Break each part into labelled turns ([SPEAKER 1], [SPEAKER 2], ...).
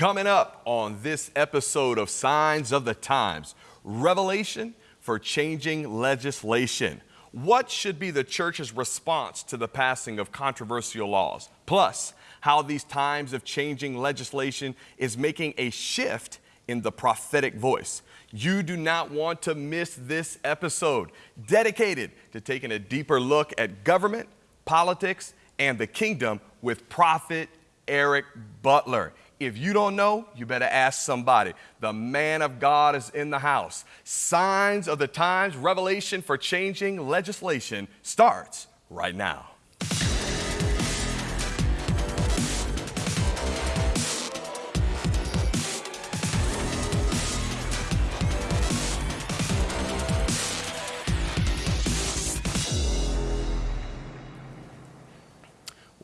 [SPEAKER 1] Coming up on this episode of Signs of the Times, Revelation for Changing Legislation. What should be the church's response to the passing of controversial laws? Plus, how these times of changing legislation is making a shift in the prophetic voice. You do not want to miss this episode dedicated to taking a deeper look at government, politics, and the kingdom with Prophet Eric Butler. If you don't know, you better ask somebody. The man of God is in the house. Signs of the times, revelation for changing legislation starts right now.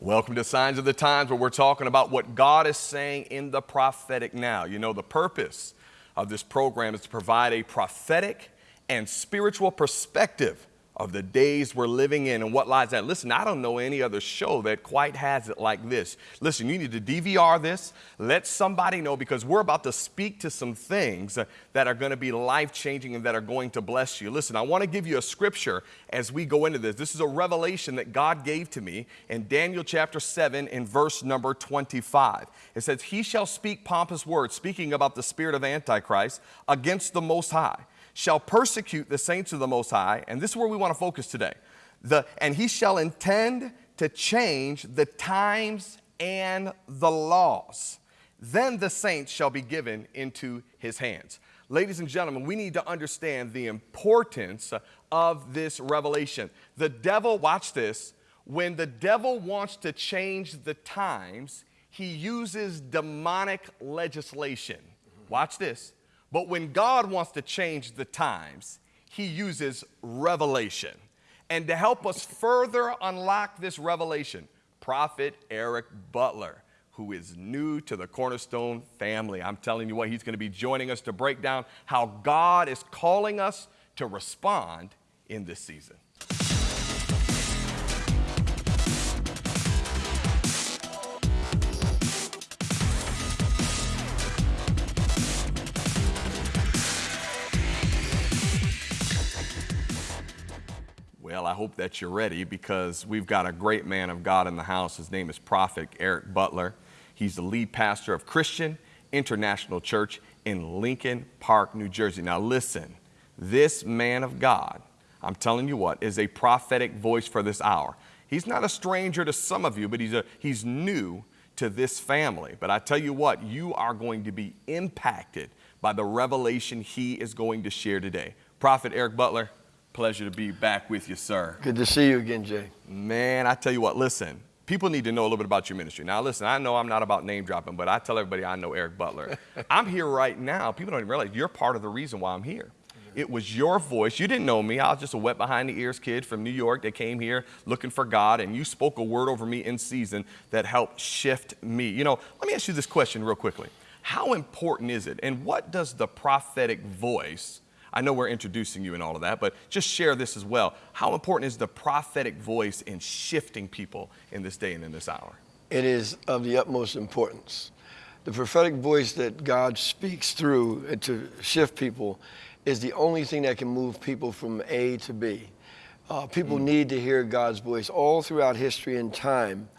[SPEAKER 1] Welcome to Signs of the Times, where we're talking about what God is saying in the prophetic now. You know, the purpose of this program is to provide a prophetic and spiritual perspective of the days we're living in and what lies ahead. Listen, I don't know any other show that quite has it like this. Listen, you need to DVR this, let somebody know because we're about to speak to some things that are going to be life changing and that are going to bless you. Listen, I want to give you a scripture as we go into this. This is a revelation that God gave to me in Daniel chapter 7 in verse number 25. It says, He shall speak pompous words, speaking about the spirit of Antichrist, against the Most High shall persecute the saints of the Most High, and this is where we want to focus today. The, and he shall intend to change the times and the laws. Then the saints shall be given into his hands. Ladies and gentlemen, we need to understand the importance of this revelation. The devil, watch this, when the devil wants to change the times, he uses demonic legislation. Watch this. But when God wants to change the times, he uses revelation. And to help us further unlock this revelation, Prophet Eric Butler, who is new to the Cornerstone family. I'm telling you what, he's going to be joining us to break down how God is calling us to respond in this season. I hope that you're ready because we've got a great man of God in the house. His name is Prophet Eric Butler. He's the lead pastor of Christian International Church in Lincoln Park, New Jersey. Now, listen, this man of God, I'm telling you what, is a prophetic voice for this hour. He's not a stranger to some of you, but he's, a, he's new to this family. But I tell you what, you are going to be impacted by the revelation he is going to share today. Prophet Eric Butler, Pleasure to be back with you, sir.
[SPEAKER 2] Good to see you again, Jay.
[SPEAKER 1] Man, I tell you what, listen, people need to know a little bit about your ministry. Now, listen, I know I'm not about name dropping, but I tell everybody I know Eric Butler. I'm here right now. People don't even realize you're part of the reason why I'm here. It was your voice. You didn't know me. I was just a wet behind the ears kid from New York that came here looking for God, and you spoke a word over me in season that helped shift me. You know, let me ask you this question real quickly. How important is it, and what does the prophetic voice I know we're introducing you and all of that, but just share this as well. How important is the prophetic voice in shifting people in this day and in this hour?
[SPEAKER 2] It is of the utmost importance. The prophetic voice that God speaks through to shift people is the only thing that can move people from A to B. Uh, people mm. need to hear God's voice all throughout history and time.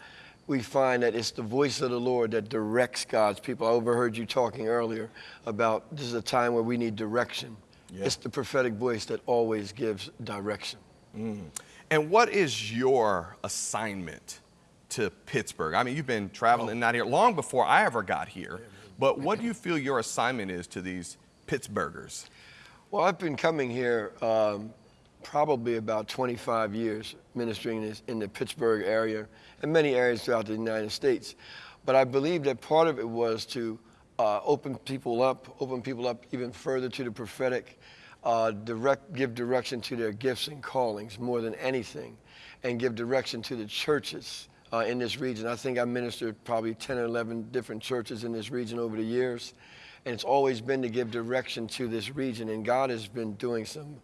[SPEAKER 2] We find that it's the voice of the Lord that directs God's people. I overheard you talking earlier about this is a time where we need direction. Yeah. It's the prophetic voice that always gives direction.
[SPEAKER 1] Mm. And what is your assignment to Pittsburgh? I mean, you've been traveling oh. out here long before I ever got here, but what do you feel your assignment is to these Pittsburghers?
[SPEAKER 2] Well, I've been coming here um, probably about 25 years, ministering in the Pittsburgh area and many areas throughout the United States. But I believe that part of it was to uh, open people up, open people up even further to the prophetic, uh, direct, give direction to their gifts and callings more than anything, and give direction to the churches uh, in this region. I think I ministered probably 10 or 11 different churches in this region over the years, and it's always been to give direction to this region, and God has been doing some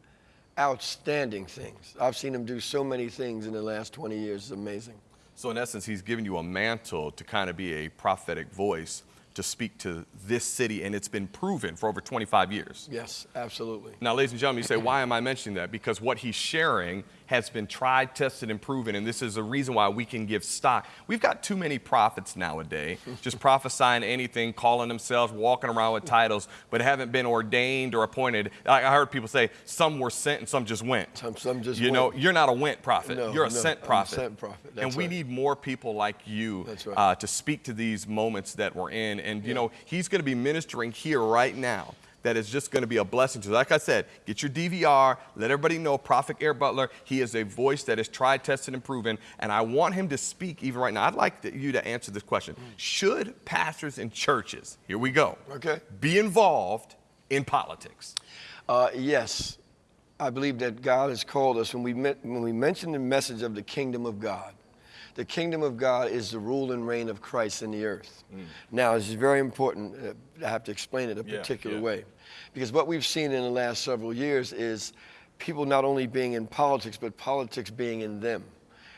[SPEAKER 2] outstanding things. I've seen him do so many things in the last 20 years. It's amazing.
[SPEAKER 1] So in essence, he's given you a mantle to kind of be a prophetic voice to speak to this city, and it's been proven for over 25 years.
[SPEAKER 2] Yes, absolutely.
[SPEAKER 1] Now, ladies and gentlemen, you say, why am I mentioning that? Because what he's sharing has been tried, tested, and proven, and this is a reason why we can give stock. We've got too many prophets nowadays, just prophesying anything, calling themselves, walking around with titles, but haven't been ordained or appointed. I heard people say some were sent and some just went.
[SPEAKER 2] Some, some just
[SPEAKER 1] you
[SPEAKER 2] went.
[SPEAKER 1] know, you're not a went prophet.
[SPEAKER 2] No,
[SPEAKER 1] you're a
[SPEAKER 2] no,
[SPEAKER 1] sent prophet.
[SPEAKER 2] sent prophet.
[SPEAKER 1] and we
[SPEAKER 2] right.
[SPEAKER 1] need more people like you
[SPEAKER 2] That's right.
[SPEAKER 1] uh, to speak to these moments that we're in. And you know, he's going to be ministering here right now. That is just going to be a blessing to. you. Like I said, get your DVR. Let everybody know Prophet Eric Butler. He is a voice that is tried, tested, and proven. And I want him to speak even right now. I'd like to- you to answer this question: Should pastors and churches, here we go,
[SPEAKER 2] Okay.
[SPEAKER 1] be involved in politics?
[SPEAKER 2] Uh, yes, I believe that God has called us when we met, when we mention the message of the kingdom of God. The kingdom of God is the rule and reign of Christ in the earth. Now, this is very important. Uh, I have to explain it a
[SPEAKER 1] Mm. Yeah,
[SPEAKER 2] particular
[SPEAKER 1] yeah.
[SPEAKER 2] way, because what we've seen in the last several years is people not only being in politics, but politics being in them.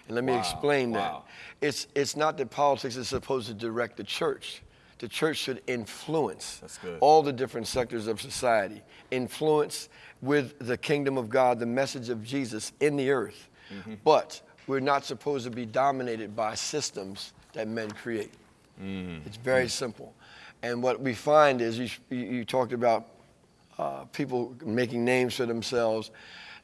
[SPEAKER 2] And let me
[SPEAKER 1] Wow,
[SPEAKER 2] explain
[SPEAKER 1] wow.
[SPEAKER 2] that. It's it's not that politics is supposed to direct the church. The church should influence all the different sectors of society, influence with the kingdom of God, the message of Jesus in the earth.
[SPEAKER 1] Mm-hmm.
[SPEAKER 2] But we're not supposed to be dominated by systems that men create.
[SPEAKER 1] Mm.
[SPEAKER 2] It's very simple. And what we find is you, you you talked about uh, people making names for themselves.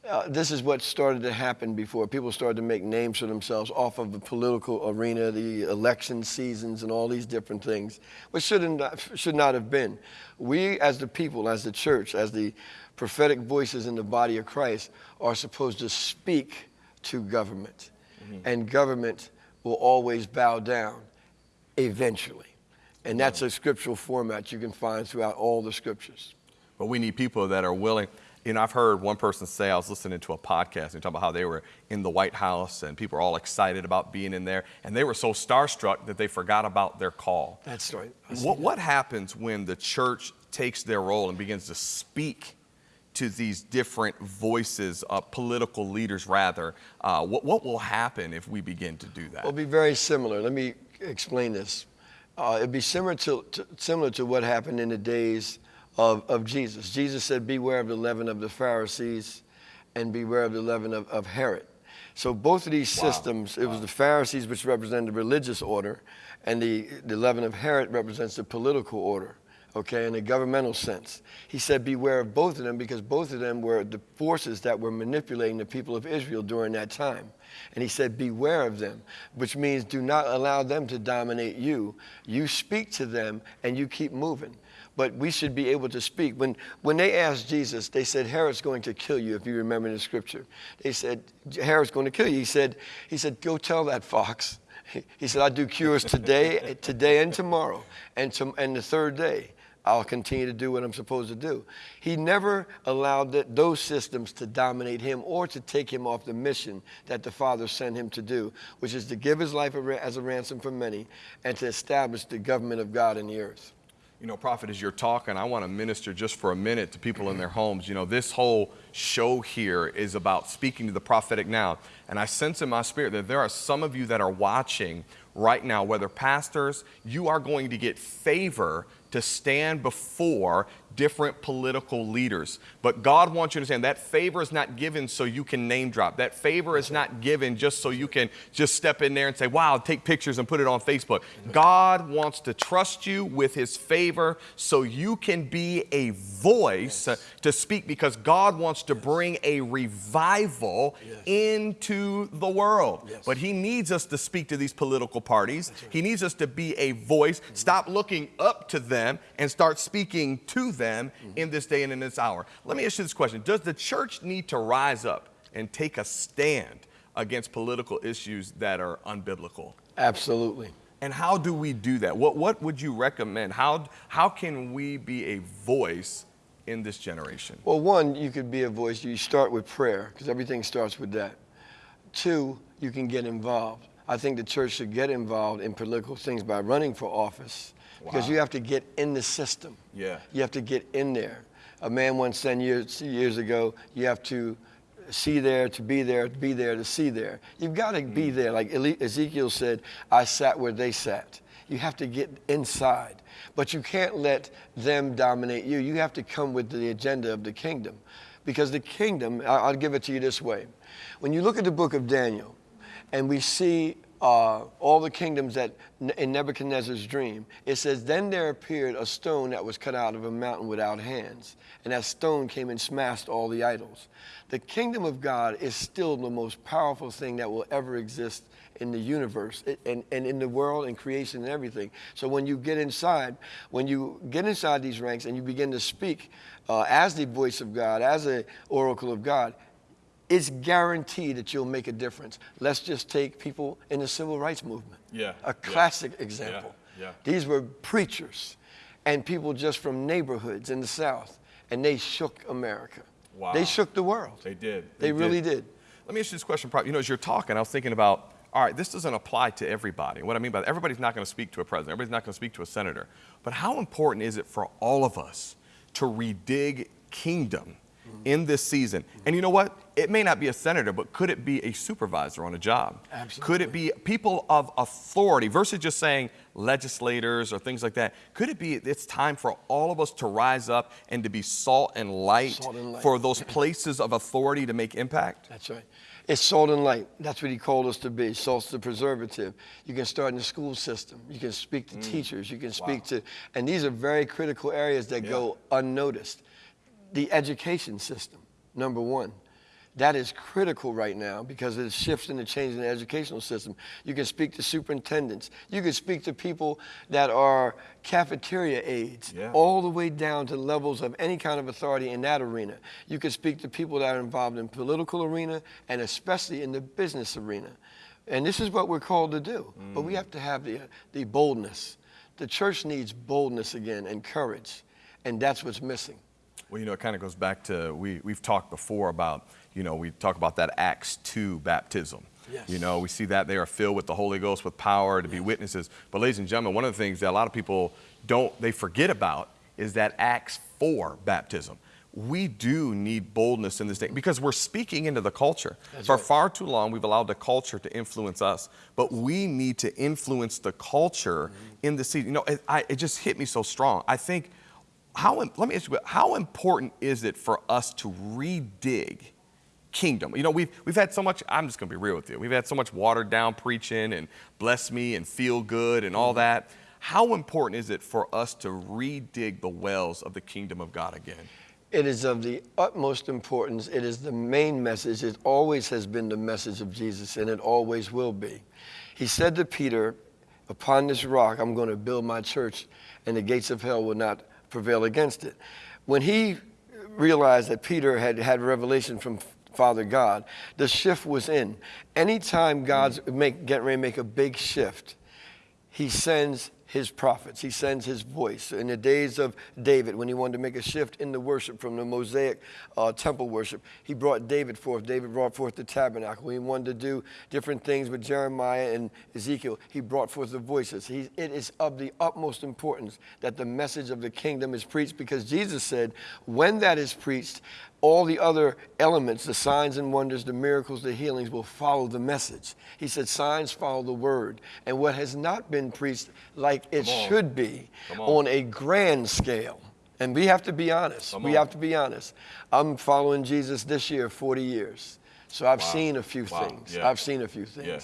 [SPEAKER 2] Uh, this is what started to happen before. People started to make names for themselves off of the political arena, the election seasons, and all these different things, which shouldn't, should not have been. We, as the people, as the church, as the prophetic voices in the body of Christ, are supposed to speak to government. And government will always bow down eventually. And that's a scriptural format you can find throughout all the scriptures.
[SPEAKER 1] But we need people that are willing. You know, I've heard one person say, I was listening to a podcast and talking about how they were in the White House and people were all excited about being in there. And they were so starstruck that they forgot about their call.
[SPEAKER 2] That's right.
[SPEAKER 1] What,
[SPEAKER 2] that.
[SPEAKER 1] what happens when the church takes their role and begins to speak to these different voices, uh, political leaders rather? Uh, what, what will happen if we begin to do that?
[SPEAKER 2] It'll be very similar. Let me explain this. Uh, it'd be similar to, to, similar to what happened in the days of, of Jesus. Jesus said, Beware of the leaven of the Pharisees and beware of the leaven of, of Herod. So both of these
[SPEAKER 1] Wow.
[SPEAKER 2] systems, it was the Pharisees which represented the religious order, and the, the leaven of Herod represents the political order, okay, in a governmental sense. He said, Beware of both of them because both of them were the forces that were manipulating the people of Israel during that time. And he said, Beware of them, which means do not allow them to dominate you. You speak to them and you keep moving. But we should be able to speak. When, when they asked Jesus, they said, Herod's going to kill you, if you remember the scripture. They said, Herod's going to kill you. He said, he said Go tell that fox. He said, I do cures today, today and tomorrow, and, to, and the third day. I'll continue to do what I'm supposed to do. He never allowed that, those systems to dominate him or to take him off the mission that the Father sent him to do, which is to give his life as a ransom for many and to establish the government of God in the earth.
[SPEAKER 1] You know, Prophet, as you're talking, I want to minister just for a minute to people in their homes. You know, this whole show here is about speaking to the prophetic now. And I sense in my spirit that there are some of you that are watching right now, whether pastors, you are going to get favor to stand before different political leaders. But God wants you to understand that favor is not given so you can name drop. That favor is not given just so you can just step in there and say, wow, take pictures and put it on Facebook. God wants to trust you with his favor so you can be a voice uh, to speak because God wants to bring a revival into the world.
[SPEAKER 2] Yes.
[SPEAKER 1] But he needs us to speak to these political parties. He needs us to be a voice. Stop looking up to them and start speaking to them Mm-hmm. in this day and in this hour. Let me ask you this question Does the church need to rise up and take a stand against political issues that are unbiblical?
[SPEAKER 2] Absolutely.
[SPEAKER 1] And how do we do that? What, what would you recommend? How, how can we be a voice in this generation?
[SPEAKER 2] Well, one, you could be a voice. You start with prayer because everything starts with that. Two, you can get involved. I think the church should get involved in political things by running for office because
[SPEAKER 1] Wow.
[SPEAKER 2] you have to get in the system.
[SPEAKER 1] Yeah.
[SPEAKER 2] You have to get in there. A man once said years, years ago, you have to see there to be there, to be there to see there. You've got to be mm. there. Like Ezekiel said, I sat where they sat. You have to get inside. But you can't let them dominate you. You have to come with the agenda of the kingdom. Because the kingdom, I'll give it to you this way. When you look at the book of Daniel, and we see uh, all the kingdoms that in Nebuchadnezzar's dream, it says, Then there appeared a stone that was cut out of a mountain without hands, and that stone came and smashed all the idols. The kingdom of God is still the most powerful thing that will ever exist in the universe and, and in the world and creation and everything. So when you get inside, when you get inside these ranks and you begin to speak uh, as the voice of God, as an oracle of God, it's guaranteed that you'll make a difference. Let's just take people in the civil rights movement.
[SPEAKER 1] Yeah.
[SPEAKER 2] A classic yeah. example.
[SPEAKER 1] Yeah. yeah.
[SPEAKER 2] These were preachers and people just from neighborhoods in the South, and they shook America.
[SPEAKER 1] Wow.
[SPEAKER 2] They shook the world.
[SPEAKER 1] They did.
[SPEAKER 2] They, they really did.
[SPEAKER 1] Let me ask you this question. You know, as you're talking, I was thinking about, all right, this doesn't apply to everybody. What I mean by that, everybody's not going to speak to a president. Everybody's not going to speak to a senator. But how important is it for all of us to redig kingdom in this season. And you know what? It may not be a senator, but could it be a supervisor on a job?
[SPEAKER 2] Absolutely.
[SPEAKER 1] Could it be people of authority versus just saying legislators or things like that? Could it be it's time for all of us to rise up and to be salt and light,
[SPEAKER 2] salt and light.
[SPEAKER 1] for those places of authority to make impact?
[SPEAKER 2] That's right. It's salt and light. That's what he called us to be. Salt's the preservative. You can start in the school system. You can speak to mm. teachers. You can speak wow. to, and these are very critical areas that yeah. go unnoticed the education system, number one. That is critical right now because it shifts and the change in the educational system. You can speak to superintendents. You can speak to people that are cafeteria aides, yeah. all the way down to levels of any kind of authority in that arena. You can speak to people that are involved in political arena and especially in the business arena. And this is what we're called to do. Mm. But we mm. have to have the, the boldness. The church needs boldness again and courage. And that's what's missing.
[SPEAKER 1] Well, you know, it kind of goes back to we, we've talked before about, you know, we talk about that Acts 2 baptism.
[SPEAKER 2] Yes.
[SPEAKER 1] You know, we see that they are filled with the Holy Ghost with power to yes. be witnesses. But, ladies and gentlemen, one of the things that a lot of people don't, they forget about is that Acts 4 baptism. We do need boldness in this day because we're speaking into the culture. That's For right. far too long, we've allowed the culture to influence us, but we need to influence the culture mm-hmm. in the season. You know, it, I, it just hit me so strong. I think how, let me ask you, how important is it for us to redig kingdom? You know, we've, we've had so much, I'm just going to be real with you. We've had so much watered down preaching and bless me and feel good and all mm-hmm. that. How important is it for us to redig the wells of the kingdom of God again?
[SPEAKER 2] It is of the utmost importance. It is the main message. It always has been the message of Jesus, and it always will be. He said to Peter, Upon this rock, I'm going to build my church, and the gates of hell will not prevail against it. When he realized that Peter had had revelation from Father God, the shift was in. Anytime God's make, getting ready to make a big shift, he sends his prophets. He sends his voice. In the days of David, when he wanted to make a shift in the worship from the Mosaic uh, temple worship, he brought David forth. David brought forth the tabernacle. He wanted to do different things with Jeremiah and Ezekiel. He brought forth the voices. He, it is of the utmost importance that the message of the kingdom is preached because Jesus said, when that is preached, all the other elements, the signs and wonders, the miracles, the healings will follow the message. He said, signs follow the word. And what has not been preached like it should be on. on. a grand scale. And we have to be honest. Come we on. have to be honest. I'm following Jesus this year, 40 years. So I've wow. seen a few wow. things. Yeah. I've seen a few things. Yeah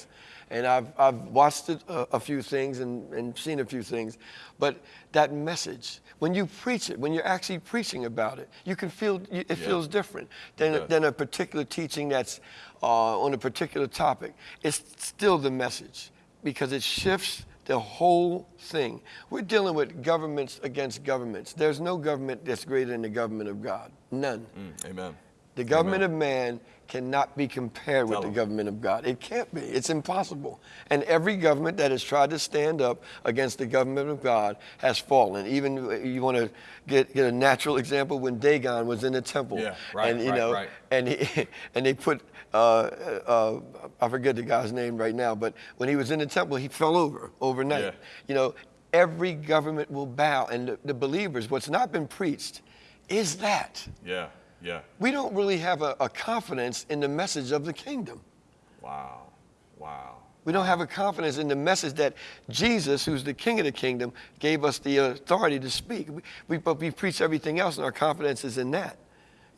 [SPEAKER 2] and I've, I've watched it, uh, a few things and, and seen a few things. But that message, when you preach it, when you're actually preaching about it, you can feel it yeah. feels different than, than a particular teaching that's uh, on a particular topic. It's still the message because it shifts the whole thing. We're dealing with governments against governments. There's no government that's greater than the government of God. None.
[SPEAKER 1] Mm, amen.
[SPEAKER 2] The government Amen. of man cannot be compared with the government of God. It can't be. It's impossible. And every government that has tried to stand up against the government of God has fallen. Even you want to get, get a natural example when Dagon was in the temple.
[SPEAKER 1] Yeah, right,
[SPEAKER 2] and you
[SPEAKER 1] right,
[SPEAKER 2] know,
[SPEAKER 1] right.
[SPEAKER 2] and he, and they put uh, uh, I forget the guy's name right now, but when he was in the temple, he fell over overnight. Yeah. You know, every government will bow, and the, the believers. What's not been preached is that.
[SPEAKER 1] Yeah. Yeah.
[SPEAKER 2] We don't really have a, a confidence in the message of the kingdom.
[SPEAKER 1] Wow. Wow.
[SPEAKER 2] We don't have a confidence in the message that Jesus, who's the King of the kingdom, gave us the authority to speak. We, we, but we preach everything else, and our confidence is in that.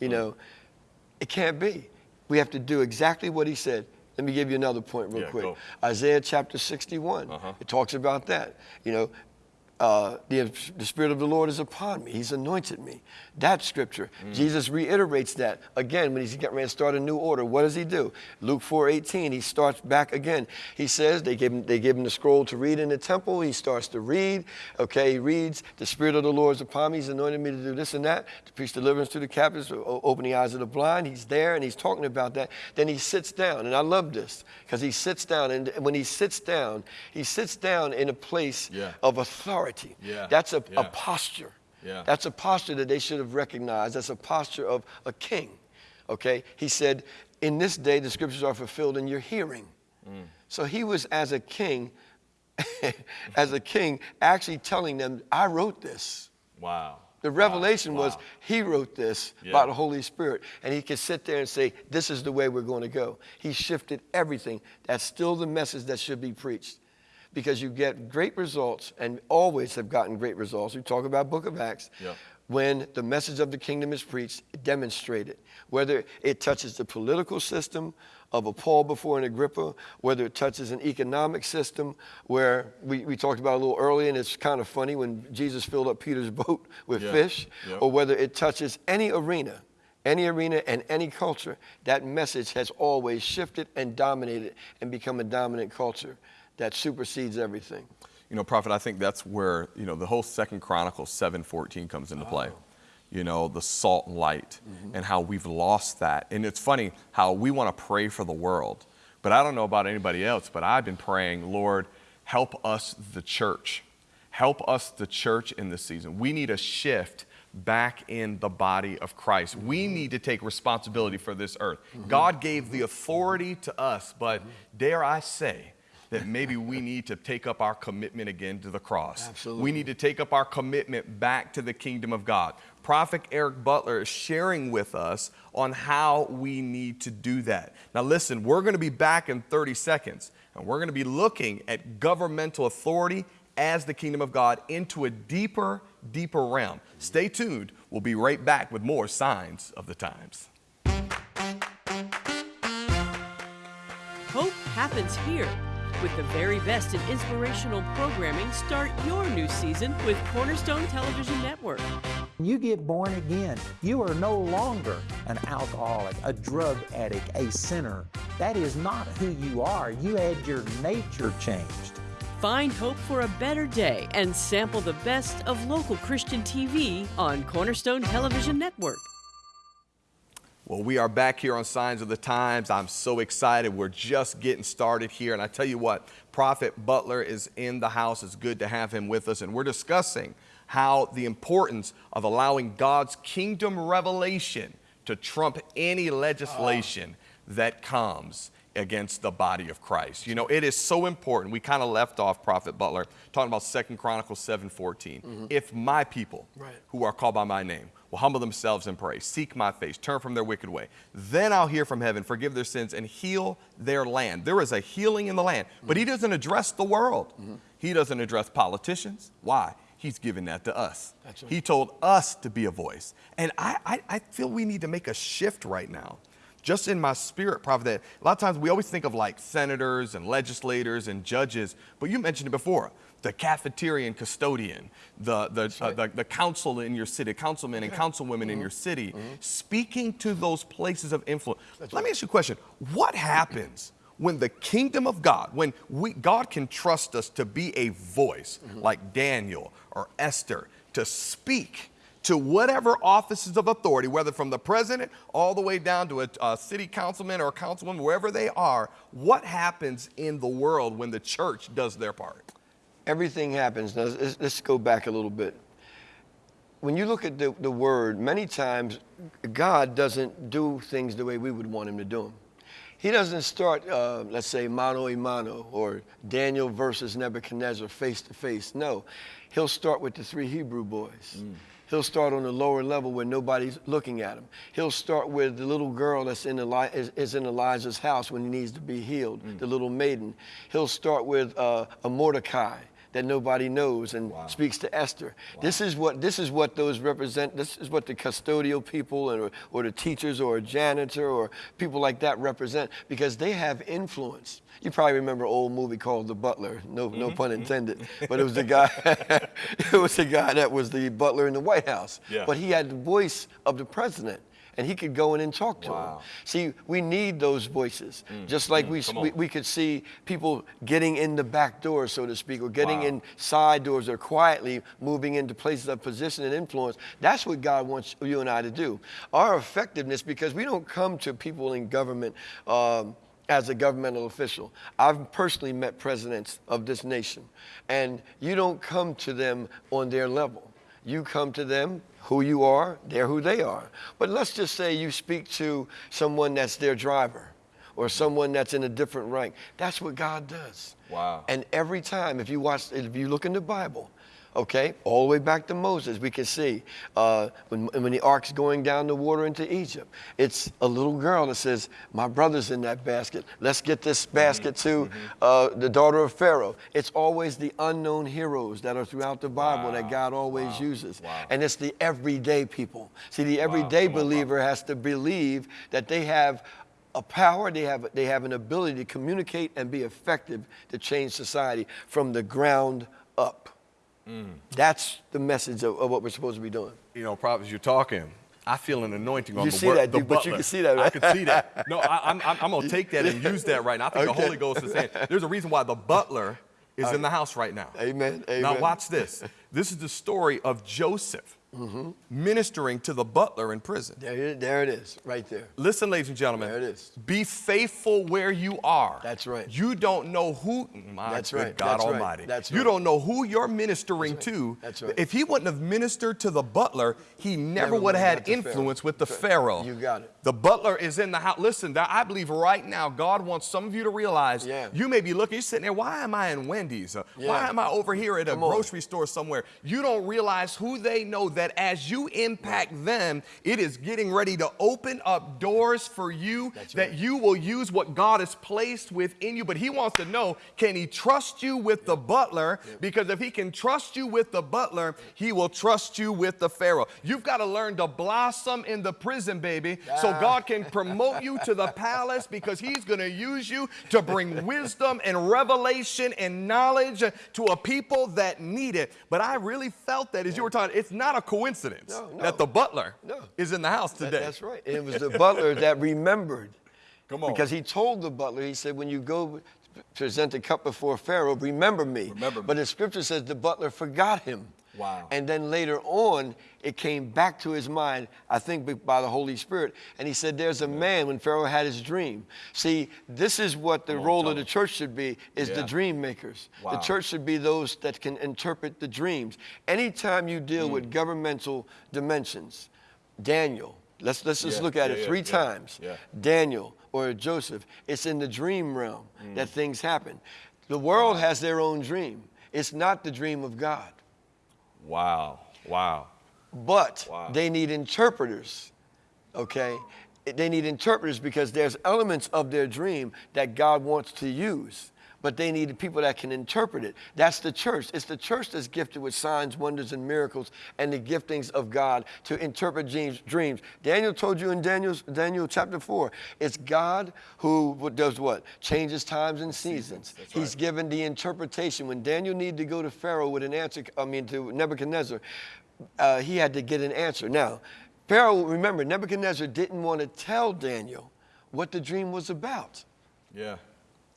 [SPEAKER 2] You know, it can't be. We have to do exactly what he said. Let me give you another point real
[SPEAKER 1] Yeah,
[SPEAKER 2] quick.
[SPEAKER 1] go.
[SPEAKER 2] Isaiah chapter 61.
[SPEAKER 1] Uh-huh.
[SPEAKER 2] It talks about that. You know, uh, the, the Spirit of the Lord is upon me. He's anointed me. That scripture.
[SPEAKER 1] Mm.
[SPEAKER 2] Jesus reiterates that again when he's getting ready to start a new order. What does he do? Luke 4:18. He starts back again. He says they give him they give him the scroll to read in the temple. He starts to read. Okay, he reads. The Spirit of the Lord is upon me. He's anointed me to do this and that, to preach deliverance to the captives, open the eyes of the blind. He's there and he's talking about that. Then he sits down, and I love this because he sits down, and when he sits down, he sits down in a place
[SPEAKER 1] Yeah.
[SPEAKER 2] of authority.
[SPEAKER 1] Yeah.
[SPEAKER 2] That's a, a posture.
[SPEAKER 1] Yeah.
[SPEAKER 2] That's a posture that they should have recognized. That's a posture of a king. Okay? He said, In this day the scriptures are fulfilled in your hearing.
[SPEAKER 1] Mm.
[SPEAKER 2] So he was, as a king, as a king, actually telling them, I wrote this.
[SPEAKER 1] Wow.
[SPEAKER 2] The revelation
[SPEAKER 1] Wow.
[SPEAKER 2] was he wrote this
[SPEAKER 1] Yeah.
[SPEAKER 2] by the Holy Spirit, and he could sit there and say, This is the way we're going to go. He shifted everything. That's still the message that should be preached because you get great results and always have gotten great results. We talk about Book of Acts.
[SPEAKER 1] Yeah.
[SPEAKER 2] When the message of the kingdom is preached, demonstrated, whether it touches the political system of a Paul before an Agrippa, whether it touches an economic system where we, we talked about a little earlier, and it's kind of funny when Jesus filled up Peter's boat with
[SPEAKER 1] Yeah.
[SPEAKER 2] fish,
[SPEAKER 1] Yep.
[SPEAKER 2] or whether it touches any arena, any arena and any culture, that message has always shifted and dominated and become a dominant culture that supersedes everything.
[SPEAKER 1] You know, Prophet, I think that's where, you know, the whole Second Chronicles 7.14 comes into play. Oh. You know, the salt and light mm-hmm. and how we've lost that. And it's funny how we want to pray for the world. But I don't know about anybody else, but I've been praying, Lord, help us, the church. Help us, the church, in this season. We need a shift back in the body of Christ. We mm-hmm. need to take responsibility for this earth. Mm-hmm. God gave the authority to us, but dare I say, that maybe we need to take up our commitment again to the cross.
[SPEAKER 2] Absolutely.
[SPEAKER 1] We need to take up our commitment back to the kingdom of God. Prophet Eric Butler is sharing with us on how we need to do that. Now, listen, we're going to be back in 30 seconds, and we're going to be looking at governmental authority as the kingdom of God into a deeper, deeper realm. Stay tuned. We'll be right back with more signs of the times.
[SPEAKER 3] Hope happens here. With the very best in inspirational programming, start your new season with Cornerstone Television Network.
[SPEAKER 4] When you get born again, you are no longer an alcoholic, a drug addict, a sinner. That is not who you are. You had your nature changed.
[SPEAKER 3] Find hope for a better day and sample the best of local Christian TV on Cornerstone Television Network.
[SPEAKER 1] Well, we are back here on Signs of the Times. I'm so excited. We're just getting started here. And I tell you what, Prophet Butler is in the house. It's good to have him with us. And we're discussing how the importance of allowing God's kingdom revelation to trump any legislation that comes against the body of Christ. You know, it is so important. We kind of left off Prophet Butler talking about Second Chronicles 7:14. Mm-hmm. If my people
[SPEAKER 2] Right.
[SPEAKER 1] who are called by my name will humble themselves and pray, seek my face, turn from their wicked way. Then I'll hear from heaven, forgive their sins, and heal their land. There is a healing in the land, but he mm-hmm. doesn't address the world. Mm-hmm. He doesn't address politicians. Why? He's given that to us.
[SPEAKER 2] Right.
[SPEAKER 1] He told us to be a voice. And I, I, I feel we need to make a shift right now. Just in my spirit, Prophet, that a lot of times we always think of like senators and legislators and judges, but you mentioned it before the cafeterian custodian, the, the, uh, the, the council in your city, councilmen and councilwomen in mm-hmm. your city, mm-hmm. speaking to those places of influence. Let me ask you a question. What happens when the kingdom of God, when we, God can trust us to be a voice mm-hmm. like Daniel or Esther, to speak to whatever offices of authority, whether from the president all the way down to a, a city councilman or a councilwoman, wherever they are, what happens in the world when the church does their part?
[SPEAKER 2] Everything happens. Now, let's, let's go back a little bit. When you look at the, the word, many times God doesn't do things the way we would want him to do them. He doesn't start, uh, let's say, mano a mano or Daniel versus Nebuchadnezzar face to face. No, he'll start with the three Hebrew boys. He'll start on the lower level where nobody's looking at him. He'll start with the little girl that's in Eli- is, is in Elijah's house when he needs to be healed, the little maiden. He'll start with uh, a Mordecai that nobody knows and speaks to Esther. This is what this is what those represent. This is what the custodial people and, or, or the teachers or a janitor or people like that represent because they have influence. You probably remember an old movie called The Butler. No, no mm-hmm. pun mm-hmm. intended. But it was the guy. it was the guy that was the butler in the White House.
[SPEAKER 1] Yeah.
[SPEAKER 2] But he had the voice of the president. And he could go in and talk to him. See, we need those voices. Just like we, we, we could see people getting in the back door, so to speak, or getting
[SPEAKER 1] Wow.
[SPEAKER 2] in side doors or quietly moving into places of position and influence. That's what God wants you and I to do. Our effectiveness, because we don't come to people in government um, as a governmental official. I've personally met presidents of this nation, and you don't come to them on their level. You come to them who you are, they're who they are. But let's just say you speak to someone that's their driver or someone that's in a different rank. That's what God does.
[SPEAKER 1] Wow.
[SPEAKER 2] And every time, if you watch, if you look in the Bible, okay, all the way back to Moses, we can see uh, when, when the ark's going down the water into Egypt, it's a little girl that says, My brother's in that basket. Let's get this basket to uh, the daughter of Pharaoh. It's always the unknown heroes that are throughout the Bible that God always uses.
[SPEAKER 1] Wow.
[SPEAKER 2] And it's the everyday people. See, the everyday
[SPEAKER 1] Come on,
[SPEAKER 2] believer has to believe that they have a power, they have, they have an ability to communicate and be effective to change society from the ground up. That's the message of, of what we're supposed to be doing.
[SPEAKER 1] You know, Prophet, you're talking. I feel an anointing on
[SPEAKER 2] You
[SPEAKER 1] the
[SPEAKER 2] see
[SPEAKER 1] word.
[SPEAKER 2] that, dude, but you can see that,
[SPEAKER 1] I can see that. No, I, I'm, I'm, I'm going to take that and use that right now. I think the Holy Ghost is saying there's a reason why the butler is in the house right now.
[SPEAKER 2] Amen,
[SPEAKER 1] Now, watch this. This is the story of Joseph
[SPEAKER 2] Mm-hmm.
[SPEAKER 1] ministering to the butler in prison.
[SPEAKER 2] There, there it is, right there.
[SPEAKER 1] Listen, ladies and gentlemen.
[SPEAKER 2] There it is.
[SPEAKER 1] Be faithful where you are.
[SPEAKER 2] That's right.
[SPEAKER 1] You don't know who. My
[SPEAKER 2] That's
[SPEAKER 1] good
[SPEAKER 2] right.
[SPEAKER 1] God
[SPEAKER 2] That's right.
[SPEAKER 1] Almighty.
[SPEAKER 2] That's
[SPEAKER 1] You don't know who you're ministering to.
[SPEAKER 2] That's right.
[SPEAKER 1] If he wouldn't have ministered to the butler, he never,
[SPEAKER 2] Never
[SPEAKER 1] would have had influence
[SPEAKER 2] Pharaoh.
[SPEAKER 1] with the Pharaoh.
[SPEAKER 2] You got it.
[SPEAKER 1] The butler is in the house. Listen, I believe right now God wants some of you to realize.
[SPEAKER 2] Yeah.
[SPEAKER 1] You may be looking, you're sitting there. Why am I in Wendy's? Uh, Why am I over here at a
[SPEAKER 2] Come on.
[SPEAKER 1] grocery store somewhere? You don't realize who they know. That as you impact them, it is getting ready to open up doors for you
[SPEAKER 2] That's
[SPEAKER 1] that
[SPEAKER 2] right.
[SPEAKER 1] you will use what God has placed within you. But He wants to know can He trust you with the butler? Because if He can trust you with the butler, He will trust you with the Pharaoh. You've got to learn to blossom in the prison, baby, so God can promote you to the palace because He's going to use you to bring wisdom and revelation and knowledge to a people that need it. But I really felt that as you were talking, it's not a coincidence
[SPEAKER 2] No, no.
[SPEAKER 1] that the butler
[SPEAKER 2] No.
[SPEAKER 1] is in the house
[SPEAKER 2] That-
[SPEAKER 1] today.
[SPEAKER 2] that's right. And it was the butler that remembered.
[SPEAKER 1] Come on.
[SPEAKER 2] Because he told the butler, he said, when you go present the cup before Pharaoh, remember me.
[SPEAKER 1] Remember me.
[SPEAKER 2] But the scripture says the butler forgot him.
[SPEAKER 1] Wow.
[SPEAKER 2] And then later on, it came back to his mind, I think by the Holy Spirit. And he said, There's a man when Pharaoh had his dream. See, this is what the role of the church should be, is
[SPEAKER 1] Yeah.
[SPEAKER 2] the dream makers. The church should be those that can interpret the dreams. Anytime you deal
[SPEAKER 1] Hmm.
[SPEAKER 2] with governmental dimensions, Daniel, let's, let's just
[SPEAKER 1] Yeah,
[SPEAKER 2] look at
[SPEAKER 1] yeah,
[SPEAKER 2] it three times. Daniel or Joseph, it's in the dream realm
[SPEAKER 1] Mm.
[SPEAKER 2] that things happen. The world has their own dream. It's not the dream of God.
[SPEAKER 1] Wow. Wow.
[SPEAKER 2] But
[SPEAKER 1] Wow.
[SPEAKER 2] they need interpreters, okay? They need interpreters because there's elements of their dream that God wants to use. But they need people that can interpret it. That's the church. It's the church that's gifted with signs, wonders, and miracles and the giftings of God to interpret dreams. dreams. Daniel told you in Daniel's, Daniel chapter 4, it's God who does what? Changes times and seasons.
[SPEAKER 1] That's
[SPEAKER 2] He's
[SPEAKER 1] right.
[SPEAKER 2] given the interpretation. When Daniel needed to go to Pharaoh with an answer, I mean to Nebuchadnezzar, uh, he had to get an answer. Now, Pharaoh, remember, Nebuchadnezzar didn't want to tell Daniel what the dream was about.
[SPEAKER 1] Yeah.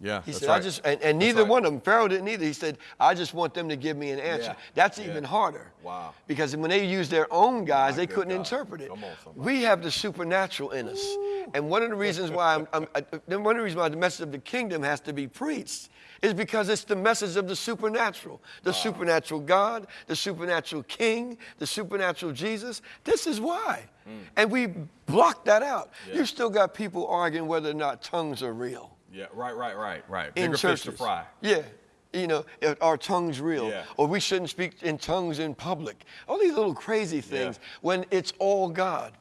[SPEAKER 1] Yeah.
[SPEAKER 2] He
[SPEAKER 1] that's
[SPEAKER 2] said,
[SPEAKER 1] right.
[SPEAKER 2] I just, and, and neither
[SPEAKER 1] right.
[SPEAKER 2] one of them, Pharaoh didn't either. He said, I just want them to give me an answer.
[SPEAKER 1] Yeah.
[SPEAKER 2] That's
[SPEAKER 1] Yeah.
[SPEAKER 2] even harder.
[SPEAKER 1] Wow.
[SPEAKER 2] Because when they used their own guys,
[SPEAKER 1] My
[SPEAKER 2] they couldn't
[SPEAKER 1] God.
[SPEAKER 2] interpret it.
[SPEAKER 1] On,
[SPEAKER 2] we have the supernatural in us. And one of the reasons why I'm, I'm, uh, one of the reasons why the message of the kingdom has to be preached is because it's the message of the supernatural. The supernatural God, the supernatural King, the supernatural Jesus. This is why. And we block that out.
[SPEAKER 1] Mm. Yeah.
[SPEAKER 2] You've still got people arguing whether or not tongues are real
[SPEAKER 1] Yeah. Right. Right. Right. Right.
[SPEAKER 2] in
[SPEAKER 1] Bigger
[SPEAKER 2] churches.
[SPEAKER 1] fish to fry.
[SPEAKER 2] Yeah. you know, are our tongues real?
[SPEAKER 1] Yeah.
[SPEAKER 2] Or we shouldn't speak in tongues in public. All these little crazy things when it's all God.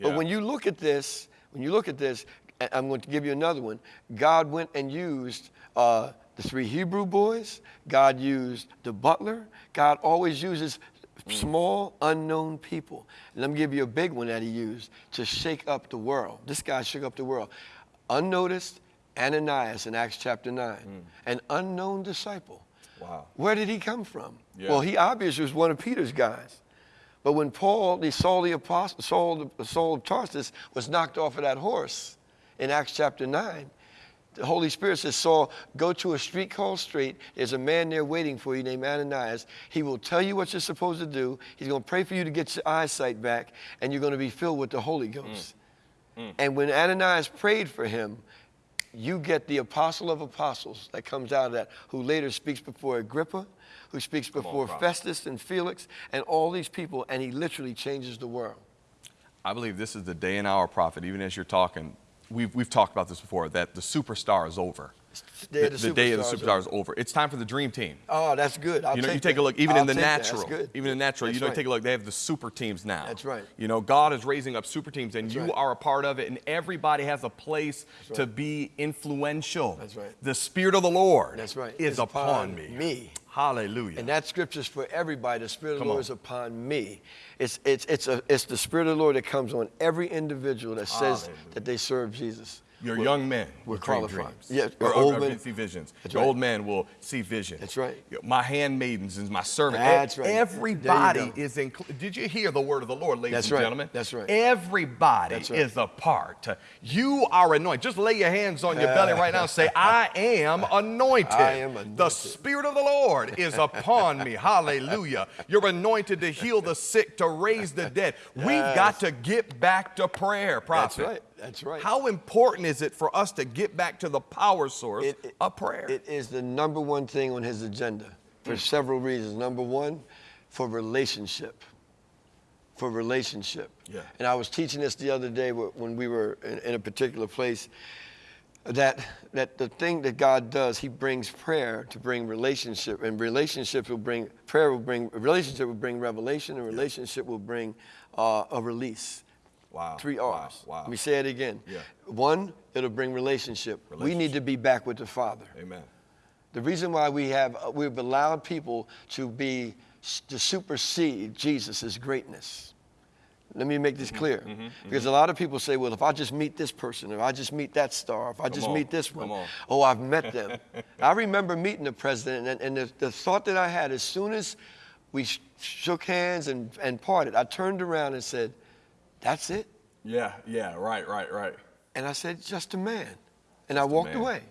[SPEAKER 2] But when you look at this, when you look at this, I'm going to give you another one. God went and used uh, the three Hebrew boys. God used the butler. God always uses small, unknown people. And let me give you a big one that he used to shake up the world. This guy shook up the world. Unnoticed, Ananias in Acts chapter 9, hmm. an unknown disciple.
[SPEAKER 1] Wow.
[SPEAKER 2] Where did he come from?
[SPEAKER 1] Yeah.
[SPEAKER 2] Well, he obviously was one of Peter's guys. But when Paul, the Saul the apostle, Saul, the- Saul of Tarsus, was knocked off of that horse in Acts chapter 9, the Holy Spirit says, Saul, go to a street called Straight. There's a man there waiting for you named Ananias. He will tell you what you're supposed to do. He's going to pray for you to get your eyesight back, and you're going to be filled with the Holy Ghost. Mm. Mm. And when Ananias prayed for him, you get the apostle of apostles that comes out of that, who later speaks before Agrippa, who speaks before
[SPEAKER 1] prophet.
[SPEAKER 2] Festus and Felix, and all these people, and he literally changes the world.
[SPEAKER 1] I believe this is the day and hour prophet, even as you're talking. We've, we've talked about this before, that the superstar is over.
[SPEAKER 2] The day
[SPEAKER 1] The,
[SPEAKER 2] of the
[SPEAKER 1] day of the superstar is over. It's time for the dream team.
[SPEAKER 2] Oh, that's good. I'll
[SPEAKER 1] you know, you
[SPEAKER 2] take that.
[SPEAKER 1] a look, even
[SPEAKER 2] I'll
[SPEAKER 1] in the.
[SPEAKER 2] That's
[SPEAKER 1] natural,
[SPEAKER 2] good.
[SPEAKER 1] even in the natural,
[SPEAKER 2] That's
[SPEAKER 1] you know,
[SPEAKER 2] right.
[SPEAKER 1] take a look, they have the super teams now.
[SPEAKER 2] That's right.
[SPEAKER 1] You know, God is raising up super teams and you
[SPEAKER 2] right.
[SPEAKER 1] are a part of it and everybody has a place to be influential.
[SPEAKER 2] That's right.
[SPEAKER 1] The Spirit of the Lord
[SPEAKER 2] That's right.
[SPEAKER 1] is
[SPEAKER 2] It's
[SPEAKER 1] upon,
[SPEAKER 2] upon
[SPEAKER 1] me.
[SPEAKER 2] me.
[SPEAKER 1] Hallelujah.
[SPEAKER 2] And that scripture is for everybody. The Spirit of
[SPEAKER 1] Come
[SPEAKER 2] the Lord
[SPEAKER 1] on.
[SPEAKER 2] is upon me. It's, it's, it's, a, it's the Spirit of the Lord that comes on every individual that says
[SPEAKER 1] Hallelujah.
[SPEAKER 2] that they serve Jesus.
[SPEAKER 1] Your
[SPEAKER 2] We're-
[SPEAKER 1] young men will dream dreams.
[SPEAKER 2] Yeah,
[SPEAKER 1] or, or-
[SPEAKER 2] old
[SPEAKER 1] or
[SPEAKER 2] men-
[SPEAKER 1] see visions.
[SPEAKER 2] That's
[SPEAKER 1] Your
[SPEAKER 2] right.
[SPEAKER 1] old man will see visions.
[SPEAKER 2] That's right.
[SPEAKER 1] My handmaidens and my servant.
[SPEAKER 2] That's right.
[SPEAKER 1] Everybody
[SPEAKER 2] There you go.
[SPEAKER 1] is included. Did you hear the word of the Lord, ladies
[SPEAKER 2] That's
[SPEAKER 1] and
[SPEAKER 2] right.
[SPEAKER 1] gentlemen?
[SPEAKER 2] That's right.
[SPEAKER 1] Everybody
[SPEAKER 2] That's right.
[SPEAKER 1] is a part. You are anointed. Just lay your hands on your belly right now and say, I am anointed.
[SPEAKER 2] I am anointed. The.
[SPEAKER 1] Spirit of the Lord is upon me. Hallelujah. You're anointed to heal the sick, to raise the dead. We've got to get back to prayer, prophet.
[SPEAKER 2] That's right. That's right.
[SPEAKER 1] How important is it for us to get back to the power source
[SPEAKER 2] It- it-
[SPEAKER 1] of prayer?
[SPEAKER 2] It is the number one thing on his agenda for several reasons. Number one, for relationship. For relationship.
[SPEAKER 1] Yeah.
[SPEAKER 2] And I was teaching this the other day when we were in, in a particular place. That that the thing that God does, He brings prayer to bring relationship, and relationship will bring prayer will bring relationship will bring revelation, and relationship will bring uh, a release.
[SPEAKER 1] Wow.
[SPEAKER 2] Three R's.
[SPEAKER 1] Wow.
[SPEAKER 2] Let me say it again.
[SPEAKER 1] Yeah.
[SPEAKER 2] One, it'll bring relationship. We need to be back with the Father.
[SPEAKER 1] Amen.
[SPEAKER 2] The reason why we have uh, we've allowed people to be to supersede Jesus' greatness. Let me make this
[SPEAKER 1] Mm-hmm.
[SPEAKER 2] clear, because a lot of people say, "Well, if I just meet this person, if I just meet that star, if I just
[SPEAKER 1] on,
[SPEAKER 2] meet this one,
[SPEAKER 1] come on.
[SPEAKER 2] oh, I've met them." I remember meeting the president, and, and the, the thought that I had as soon as we sh- shook hands and, and parted, I turned around and said, "That's it."
[SPEAKER 1] Yeah, yeah, right, right, right.
[SPEAKER 2] And I said, just a man. And I walked away.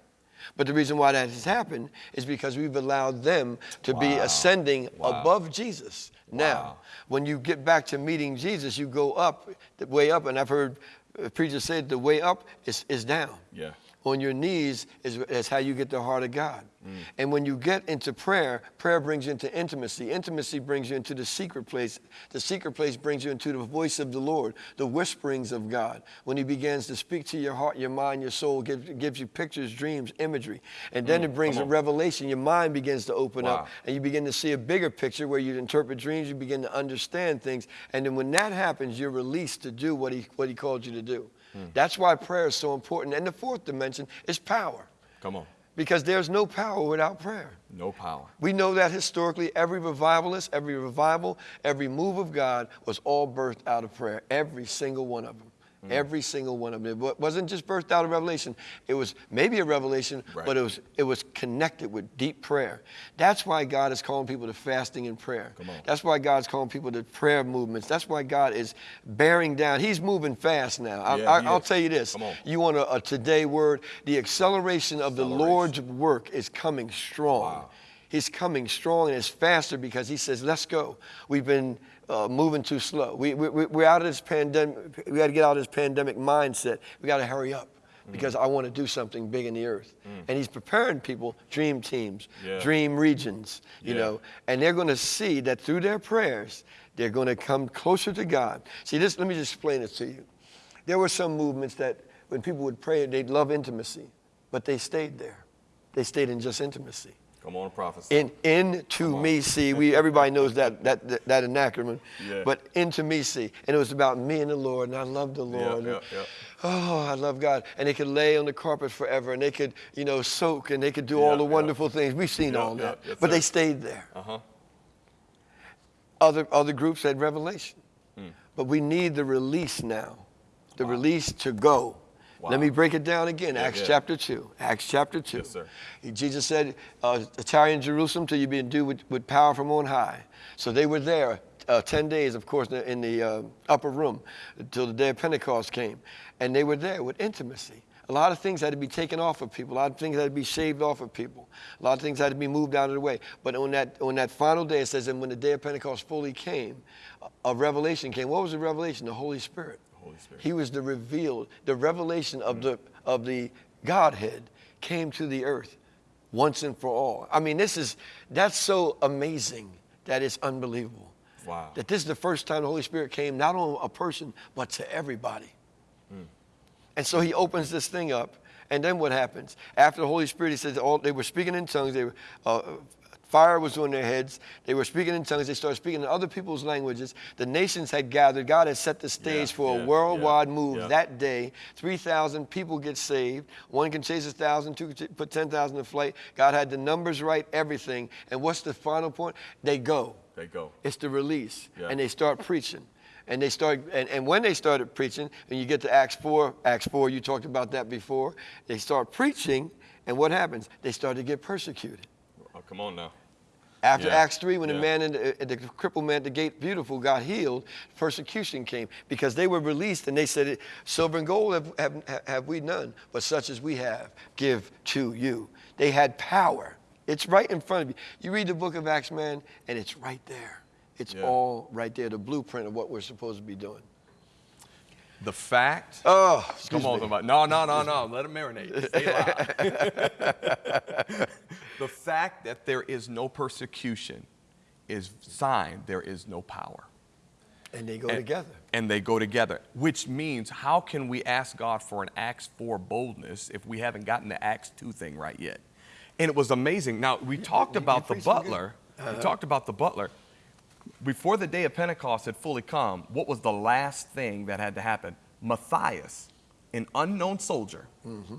[SPEAKER 2] But the reason why that has happened is because we've allowed them to be ascending
[SPEAKER 1] Wow.
[SPEAKER 2] above Jesus. Now,
[SPEAKER 1] Wow.
[SPEAKER 2] when you get back to meeting Jesus, you go up, the way up, and I've heard uh, preachers say the way up is, is down.
[SPEAKER 1] Yeah.
[SPEAKER 2] On your knees is, is how you get the heart of God.
[SPEAKER 1] Mm.
[SPEAKER 2] And when you get into prayer, prayer brings you into intimacy. Intimacy brings you into the secret place. The secret place brings you into the voice of the Lord, the whisperings of God. When He begins to speak to your heart, your mind, your soul, gives, gives you pictures, dreams, imagery. And then it brings
[SPEAKER 1] Mm.
[SPEAKER 2] a revelation. Your mind begins to open
[SPEAKER 1] Wow.
[SPEAKER 2] up and you begin to see a bigger picture where you interpret dreams, you begin to understand things. And then when that happens, you're released to do what He, what he called you to do.
[SPEAKER 1] Hmm.
[SPEAKER 2] That's why prayer is so important. And the fourth dimension is power
[SPEAKER 1] Come on.
[SPEAKER 2] because there's no power without prayer.
[SPEAKER 1] No power.
[SPEAKER 2] We know that historically, every revivalist, every revival, every move of God was all birthed out of prayer. Every single one of them.
[SPEAKER 1] Mm.
[SPEAKER 2] Every single one of them. It wasn't just birthed out of revelation. It was maybe a revelation,
[SPEAKER 1] Right.
[SPEAKER 2] but it was it was connected with deep prayer. That's why God is calling people to fasting and prayer.
[SPEAKER 1] Come on.
[SPEAKER 2] That's why God's calling people to prayer movements. That's why God is bearing down. He's moving fast now.
[SPEAKER 1] Yeah,
[SPEAKER 2] I,
[SPEAKER 1] he
[SPEAKER 2] I'll tell you this.
[SPEAKER 1] Come on.
[SPEAKER 2] You want a, a today word? The acceleration of the Lord's work is coming strong.
[SPEAKER 1] Wow.
[SPEAKER 2] He's coming strong and it's faster because he says, let's go. We've been uh, moving too slow. We, we, we- we're out of this pandemic. We got to get out of this pandemic mindset. We got to hurry up because I want to do something big in the earth. And he's preparing people, dream teams,
[SPEAKER 1] Yeah.
[SPEAKER 2] dream regions, you
[SPEAKER 1] Yeah.
[SPEAKER 2] know, and they're going to see that through their prayers, they're going to come closer to God. See, this, let me just explain this to you. There were some movements that when people would pray, they'd love intimacy, but they stayed there. They stayed in just intimacy.
[SPEAKER 1] Come on, prophesy.
[SPEAKER 2] In into me see. We everybody knows that that that, that acronym.
[SPEAKER 1] Yeah.
[SPEAKER 2] But into me see. And it was about me and the Lord, and I love the Lord.
[SPEAKER 1] yeah, yeah.
[SPEAKER 2] Oh, I love God. And they could lay on the carpet forever and they could, you know, soak and they could do all the wonderful things. We've seen all that.
[SPEAKER 1] yes,
[SPEAKER 2] but
[SPEAKER 1] sir.
[SPEAKER 2] they stayed there.
[SPEAKER 1] Uh-huh.
[SPEAKER 2] Other other groups had revelation.
[SPEAKER 1] Hmm.
[SPEAKER 2] But we need the release now. The release to go.
[SPEAKER 1] Wow.
[SPEAKER 2] Let me break it down again.
[SPEAKER 1] Yeah,
[SPEAKER 2] Acts
[SPEAKER 1] yeah.
[SPEAKER 2] chapter 2. Acts chapter 2.
[SPEAKER 1] Yes, sir.
[SPEAKER 2] Jesus said, uh, tarry in Jerusalem till you be endued with, with power from on high. So they were there uh, 10 days, of course, in the, uh, upper room until the day of Pentecost came. And they were there with intimacy. A lot of things had to be taken off of people. A lot of things had to be shaved off of people. A lot of things had to be moved out of the way. But on that, on that final day, it says, and when the day of Pentecost fully came, a, a revelation came. What was the revelation? The Holy Spirit.
[SPEAKER 1] Holy Spirit.
[SPEAKER 2] He was the revealed, the revelation of the of the Godhead came to the earth once and for all. I mean, this is that's so amazing that it's unbelievable.
[SPEAKER 1] Wow.
[SPEAKER 2] That this is the first time the Holy Spirit came not on a person but to everybody. And so he opens this thing up, and then what happens? After the Holy Spirit, he says all they were speaking in tongues. They were, uh, fire was on their heads. They were speaking in tongues. They started speaking in other people's languages. The nations had gathered. God had set the stage
[SPEAKER 1] Yeah,
[SPEAKER 2] for
[SPEAKER 1] yeah,
[SPEAKER 2] a worldwide
[SPEAKER 1] yeah,
[SPEAKER 2] move that day. Three thousand people get saved. One can chase a thousand. Two can put ten thousand to flight. God had the numbers right. Everything. And what's the final point? They go.
[SPEAKER 1] They go.
[SPEAKER 2] It's the release.
[SPEAKER 1] Yeah.
[SPEAKER 2] And they start preaching. And they start, and, and when they started preaching, and you get to Acts 4, Acts 4, you talked about that before, they start preaching, and what happens? They start to get persecuted.
[SPEAKER 1] Oh, come on now.
[SPEAKER 2] After
[SPEAKER 1] Yeah.
[SPEAKER 2] Acts 3, when the man, in the, the crippled man at the gate, beautiful, got healed, persecution came because they were released and they said, Silver and gold have, have, have we none, but such as we have, give to you. They had power. It's right in front of you. You read the book of Acts, man, and it's right there. It's
[SPEAKER 1] Yeah.
[SPEAKER 2] all right there, the blueprint of what we're supposed to be doing.
[SPEAKER 1] The fact.
[SPEAKER 2] Oh,
[SPEAKER 1] Come on, somebody. No, no, no, no. Let him marinate. Stay alive. the fact that there is no persecution is sign there is no power.
[SPEAKER 2] And they go
[SPEAKER 1] And-
[SPEAKER 2] together.
[SPEAKER 1] And they go together, which means how can we ask God for an Acts 4 boldness if we haven't gotten the Acts 2 thing right yet? And it was amazing. Now, we talked
[SPEAKER 2] you- you
[SPEAKER 1] about the
[SPEAKER 2] preach some good.
[SPEAKER 1] butler. We uh-huh. talked about the butler. Before the day of Pentecost had fully come, what was the last thing that had to happen? Matthias, an unknown soldier,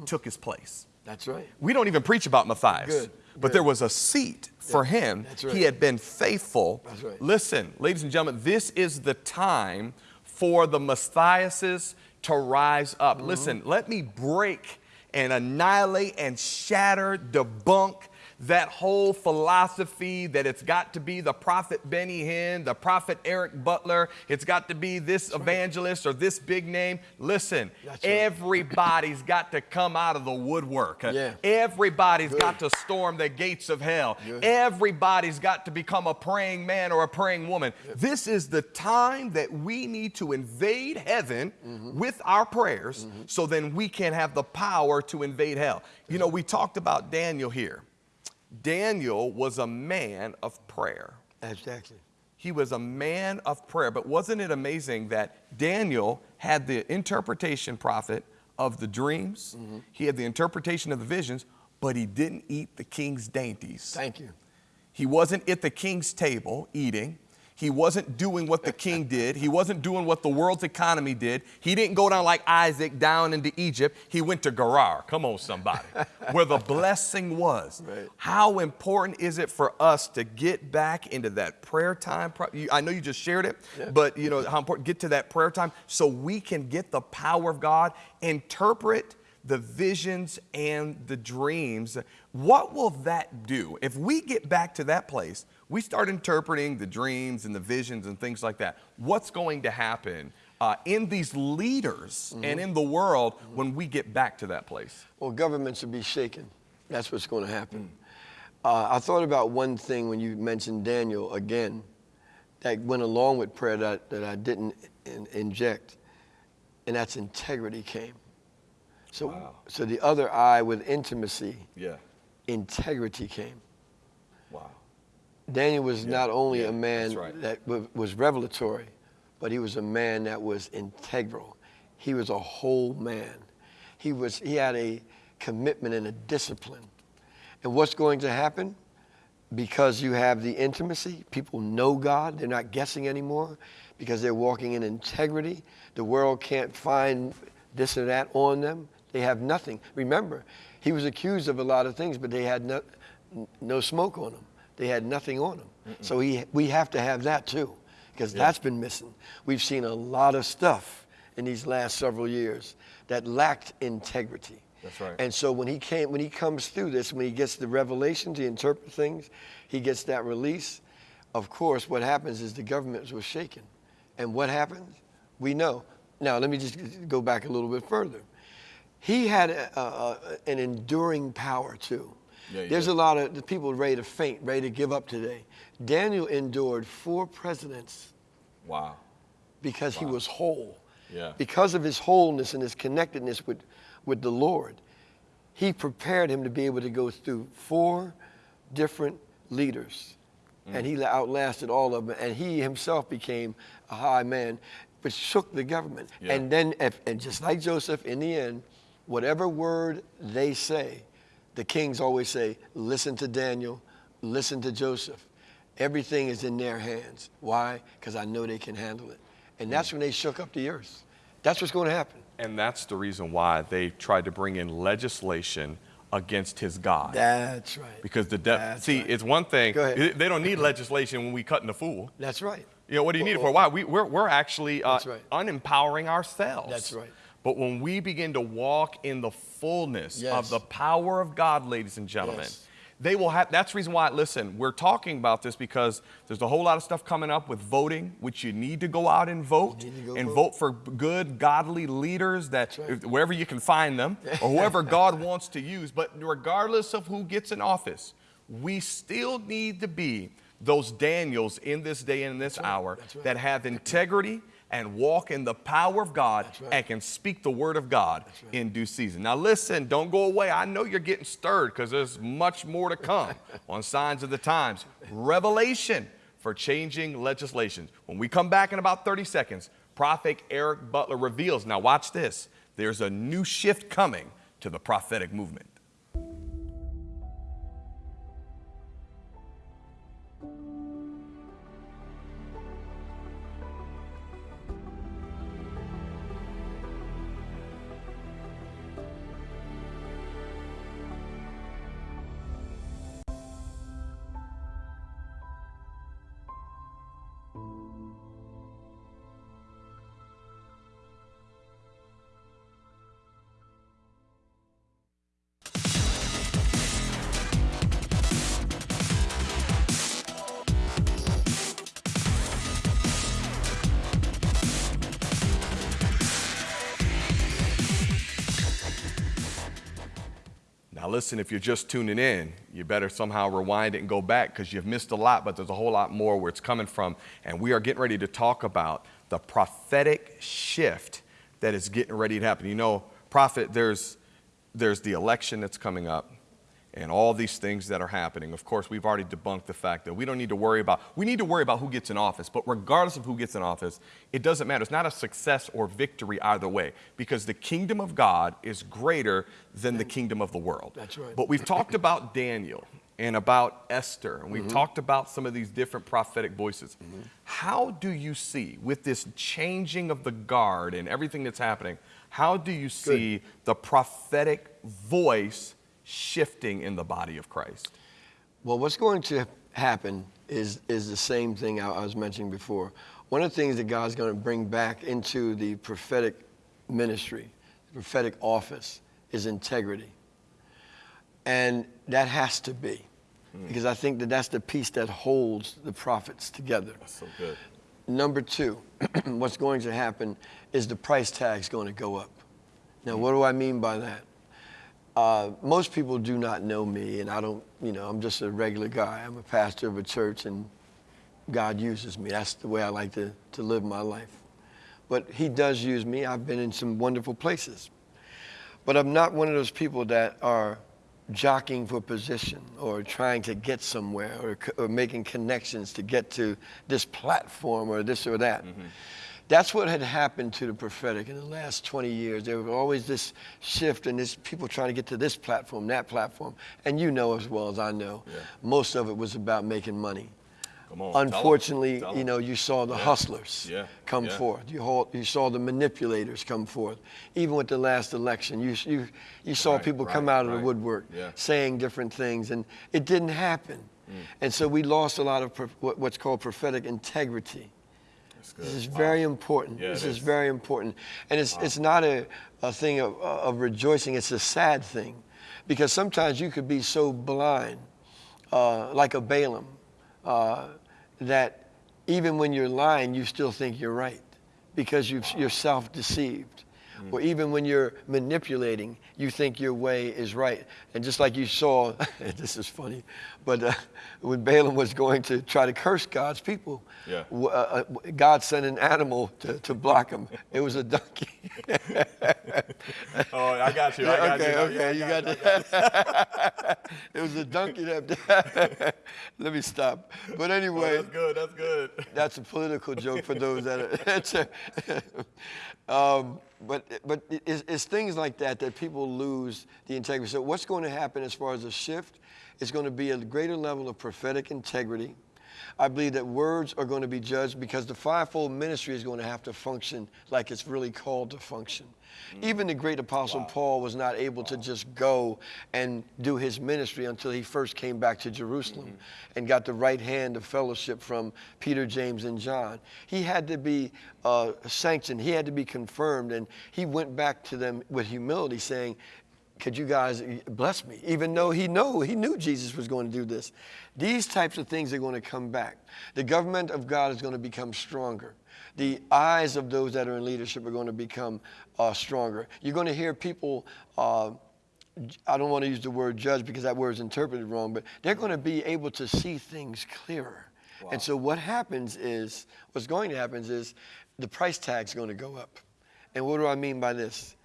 [SPEAKER 1] took his place.
[SPEAKER 2] That's right.
[SPEAKER 1] We don't even preach about Matthias.
[SPEAKER 2] Good,
[SPEAKER 1] But
[SPEAKER 2] good.
[SPEAKER 1] there was a seat for him.
[SPEAKER 2] that's right.
[SPEAKER 1] He had been faithful.
[SPEAKER 2] That's right.
[SPEAKER 1] Listen, ladies and gentlemen, this is the time for the Matthiases to rise up.
[SPEAKER 2] Mm-hmm.
[SPEAKER 1] Listen, let me break and annihilate and shatter, debunk that whole philosophy that it's got to be the prophet Benny Hinn, the prophet Eric Butler, it's got to be this evangelist or this big name. Listen,
[SPEAKER 2] That's right.
[SPEAKER 1] everybody's got to come out of the woodwork.
[SPEAKER 2] Yeah.
[SPEAKER 1] Everybody's
[SPEAKER 2] Good.
[SPEAKER 1] got to storm the gates of hell.
[SPEAKER 2] Good.
[SPEAKER 1] Everybody's got to become a praying man or a praying woman. This is the time that we need to invade heaven
[SPEAKER 2] Mm-hmm.
[SPEAKER 1] with our prayers so then we can have the power to invade hell. You know, we talked about Daniel here. Daniel was a man of prayer.
[SPEAKER 2] Exactly.
[SPEAKER 1] He was a man of prayer. But wasn't it amazing that Daniel had the interpretation prophet of the dreams? Mm-hmm. He had the interpretation of the visions, but he didn't eat the king's dainties.
[SPEAKER 2] Thank you.
[SPEAKER 1] He wasn't at the king's table eating. He wasn't doing what the king did. He wasn't doing what the world's economy did. He didn't go down like Isaac down into Egypt. He went to Gerar. Come on, somebody, where the blessing was.
[SPEAKER 2] Right.
[SPEAKER 1] How important is it for us to get back into that prayer time? I know you just shared it, but you know how important get to that prayer time so we can get the power of God, interpret the visions and the dreams. What will that do? If we get back to that place, we start interpreting the dreams and the visions and things like that. What's going to happen uh, in these leaders and in the world when we get back to that place?
[SPEAKER 2] Well, governments will be shaken. That's what's going to happen. Uh, I thought about one thing when you mentioned Daniel again that went along with prayer that, that I didn't in, inject, and that's integrity came. So,
[SPEAKER 1] Wow.
[SPEAKER 2] so the other eye with intimacy,
[SPEAKER 1] Yeah.
[SPEAKER 2] integrity came. Daniel was not only
[SPEAKER 1] yeah,
[SPEAKER 2] a man
[SPEAKER 1] right.
[SPEAKER 2] that wa- was revelatory, but he was a man that was integral. He was a whole man. He was he had a commitment and a discipline. And what's going to happen? because you have the intimacy, people know God, they're not guessing anymore because they're walking in integrity. The world can't find this or that on them. They have nothing. Remember, he was accused of a lot of things, but they had no, no smoke on them. They had nothing on them. Mm-mm. So he, we have to have that too, because yeah. that's been missing. We've seen a lot of stuff in these last several years that lacked integrity.
[SPEAKER 1] That's right.
[SPEAKER 2] And so when he came, when he comes through this, when he gets the revelation to interpret things, he gets that release. Of course, what happens is the government was shaken. And what happens? We know. Now, let me just go back a little bit further. He had a, a, an enduring power too. Yeah, There's a lot of people ready to faint, ready to give up today. Daniel endured four presidents.
[SPEAKER 1] Wow.
[SPEAKER 2] Because
[SPEAKER 1] wow.
[SPEAKER 2] he was whole.
[SPEAKER 1] Yeah.
[SPEAKER 2] Because of his wholeness and his connectedness with with the Lord. He prepared him to be able to go through four different leaders. Mm. And he outlasted all of them. And he himself became a high man, but shook the government. Yeah. And then, if, and just like Joseph, in the end, whatever word they say, the kings always say, listen to Daniel, listen to Joseph. Everything is in their hands. Why? Because I know they can handle it. And that's when they shook up the earth. That's what's going to happen.
[SPEAKER 1] And that's the reason why they tried to bring in legislation against his God.
[SPEAKER 2] That's right.
[SPEAKER 1] Because the devil, see, right. it's one thing, they don't need legislation when we cutting the fool.
[SPEAKER 2] That's right.
[SPEAKER 1] You know, what do you need it for? Why? We, we're, we're actually uh,
[SPEAKER 2] right.
[SPEAKER 1] unempowering ourselves.
[SPEAKER 2] That's right.
[SPEAKER 1] But when we begin to walk in the fullness yes. of the power of God, ladies and gentlemen, yes they will have, that's the reason why, listen, we're talking about this because there's a whole lot of stuff coming up with voting, which you need to go out and vote and vote. vote. for good, godly leaders that right. wherever you can find them or whoever God wants to use. But regardless of who gets in office, we still need to be those Daniels in this day and in this right. hour right. that have integrity and walk in the power of God right. and can speak the word of God right. in due season. Now, listen, don't go away. I know you're getting stirred because there's much more to come on Signs of the Times. Revelation for changing legislation. When we come back in about 30 seconds, Prophet Eric Butler reveals now, watch this there's a new shift coming to the prophetic movement. Listen, if you're just tuning in, you better somehow rewind it and go back because you've missed a lot, but there's a whole lot more where it's coming from. And we are getting ready to talk about the prophetic shift that is getting ready to happen. You know, prophet, there's, there's the election that's coming up and all these things that are happening. Of course, we've already debunked the fact that we don't need to worry about, we need to worry about who gets in office, but regardless of who gets in office, it doesn't matter. It's not a success or victory either way because the kingdom of God is greater than the kingdom of the world.
[SPEAKER 2] That's right.
[SPEAKER 1] But we've talked about Daniel and about Esther, and we've mm-hmm. talked about some of these different prophetic voices. Mm-hmm. How do you see, with this changing of the guard and everything that's happening, how do you see Good. the prophetic voice shifting in the body of Christ?
[SPEAKER 2] Well, what's going to happen is, is the same thing I, I was mentioning before. One of the things that God's going to bring back into the prophetic ministry, the prophetic office, is integrity. And that has to be, mm. because I think that that's the piece that holds the prophets together.
[SPEAKER 1] That's so good.
[SPEAKER 2] Number two, what's going to happen is the price tag's going to go up. Now, what do I mean by that? Uh, most people do not know me, and I don't, you know, I'm just a regular guy. I'm a pastor of a church, and God uses me. That's the way I like to, to live my life. But He does use me. I've been in some wonderful places. But I'm not one of those people that are jockeying for position or trying to get somewhere or, or making connections to get to this platform or this or that. Mm-hmm. That's what had happened to the prophetic in the last 20 years. There was always this shift and this people trying to get to this platform, that platform. And you know as well as I know,
[SPEAKER 1] Yeah.
[SPEAKER 2] most of it was about making money.
[SPEAKER 1] Come on, tell 'em.
[SPEAKER 2] Unfortunately,
[SPEAKER 1] Tell 'em.
[SPEAKER 2] you know, you saw the
[SPEAKER 1] Yeah.
[SPEAKER 2] hustlers
[SPEAKER 1] Yeah.
[SPEAKER 2] come
[SPEAKER 1] Yeah.
[SPEAKER 2] forth. You, haw- you saw the manipulators come forth. Even with the last election, you, you, you saw
[SPEAKER 1] Right,
[SPEAKER 2] people come
[SPEAKER 1] right,
[SPEAKER 2] out of the woodwork saying different things, and it didn't happen.
[SPEAKER 1] Mm.
[SPEAKER 2] And so we lost a lot of pro- what's called prophetic integrity.
[SPEAKER 1] Good.
[SPEAKER 2] This is
[SPEAKER 1] Wow.
[SPEAKER 2] very important.
[SPEAKER 1] Yeah,
[SPEAKER 2] this is
[SPEAKER 1] is.
[SPEAKER 2] very important. And it's, it's not a, a thing of, of rejoicing, it's a sad thing. Because sometimes you could be so blind, uh, like a Balaam, uh, that even when you're lying, you still think you're right because you've, you're self deceived. Or even when you're manipulating, you think your way is right. And just like you saw, this is funny, but uh, when Balaam was going to try to curse God's people,
[SPEAKER 1] Yeah.
[SPEAKER 2] w- uh, uh, God sent an animal to, to block him. It was a donkey.
[SPEAKER 1] Oh, I got you. I got
[SPEAKER 2] okay,
[SPEAKER 1] you.
[SPEAKER 2] okay, you got that. it was a donkey that. Let me stop. But
[SPEAKER 1] Oh,
[SPEAKER 2] anyway,
[SPEAKER 1] that's good. That's good.
[SPEAKER 2] that's a political joke for those that are. um, but but it's, it's things like that that people lose the integrity. So what's going to happen as far as a shift? It's going to be a greater level of prophetic integrity. I believe that words are going to be judged because the fivefold ministry is going to have to function like it's really called to function. Even the great apostle Paul was not able to just go and do his ministry until he first came back to Jerusalem and got the right hand of fellowship from Peter, James, and John. He had to be uh, sanctioned, he had to be confirmed, and he went back to them with humility, saying, could you guys bless me? Even though he know he knew Jesus was going to do this. These types of things are going to come back. The government of God is going to become stronger. The eyes of those that are in leadership are going to become uh, stronger. You're going to hear people. Uh, I don't want to use the word judge because that word is interpreted wrong, but they're going to be able to see things clearer. And so what happens is, what's going to happen is, the price tag's going to go up. And what do I mean by this?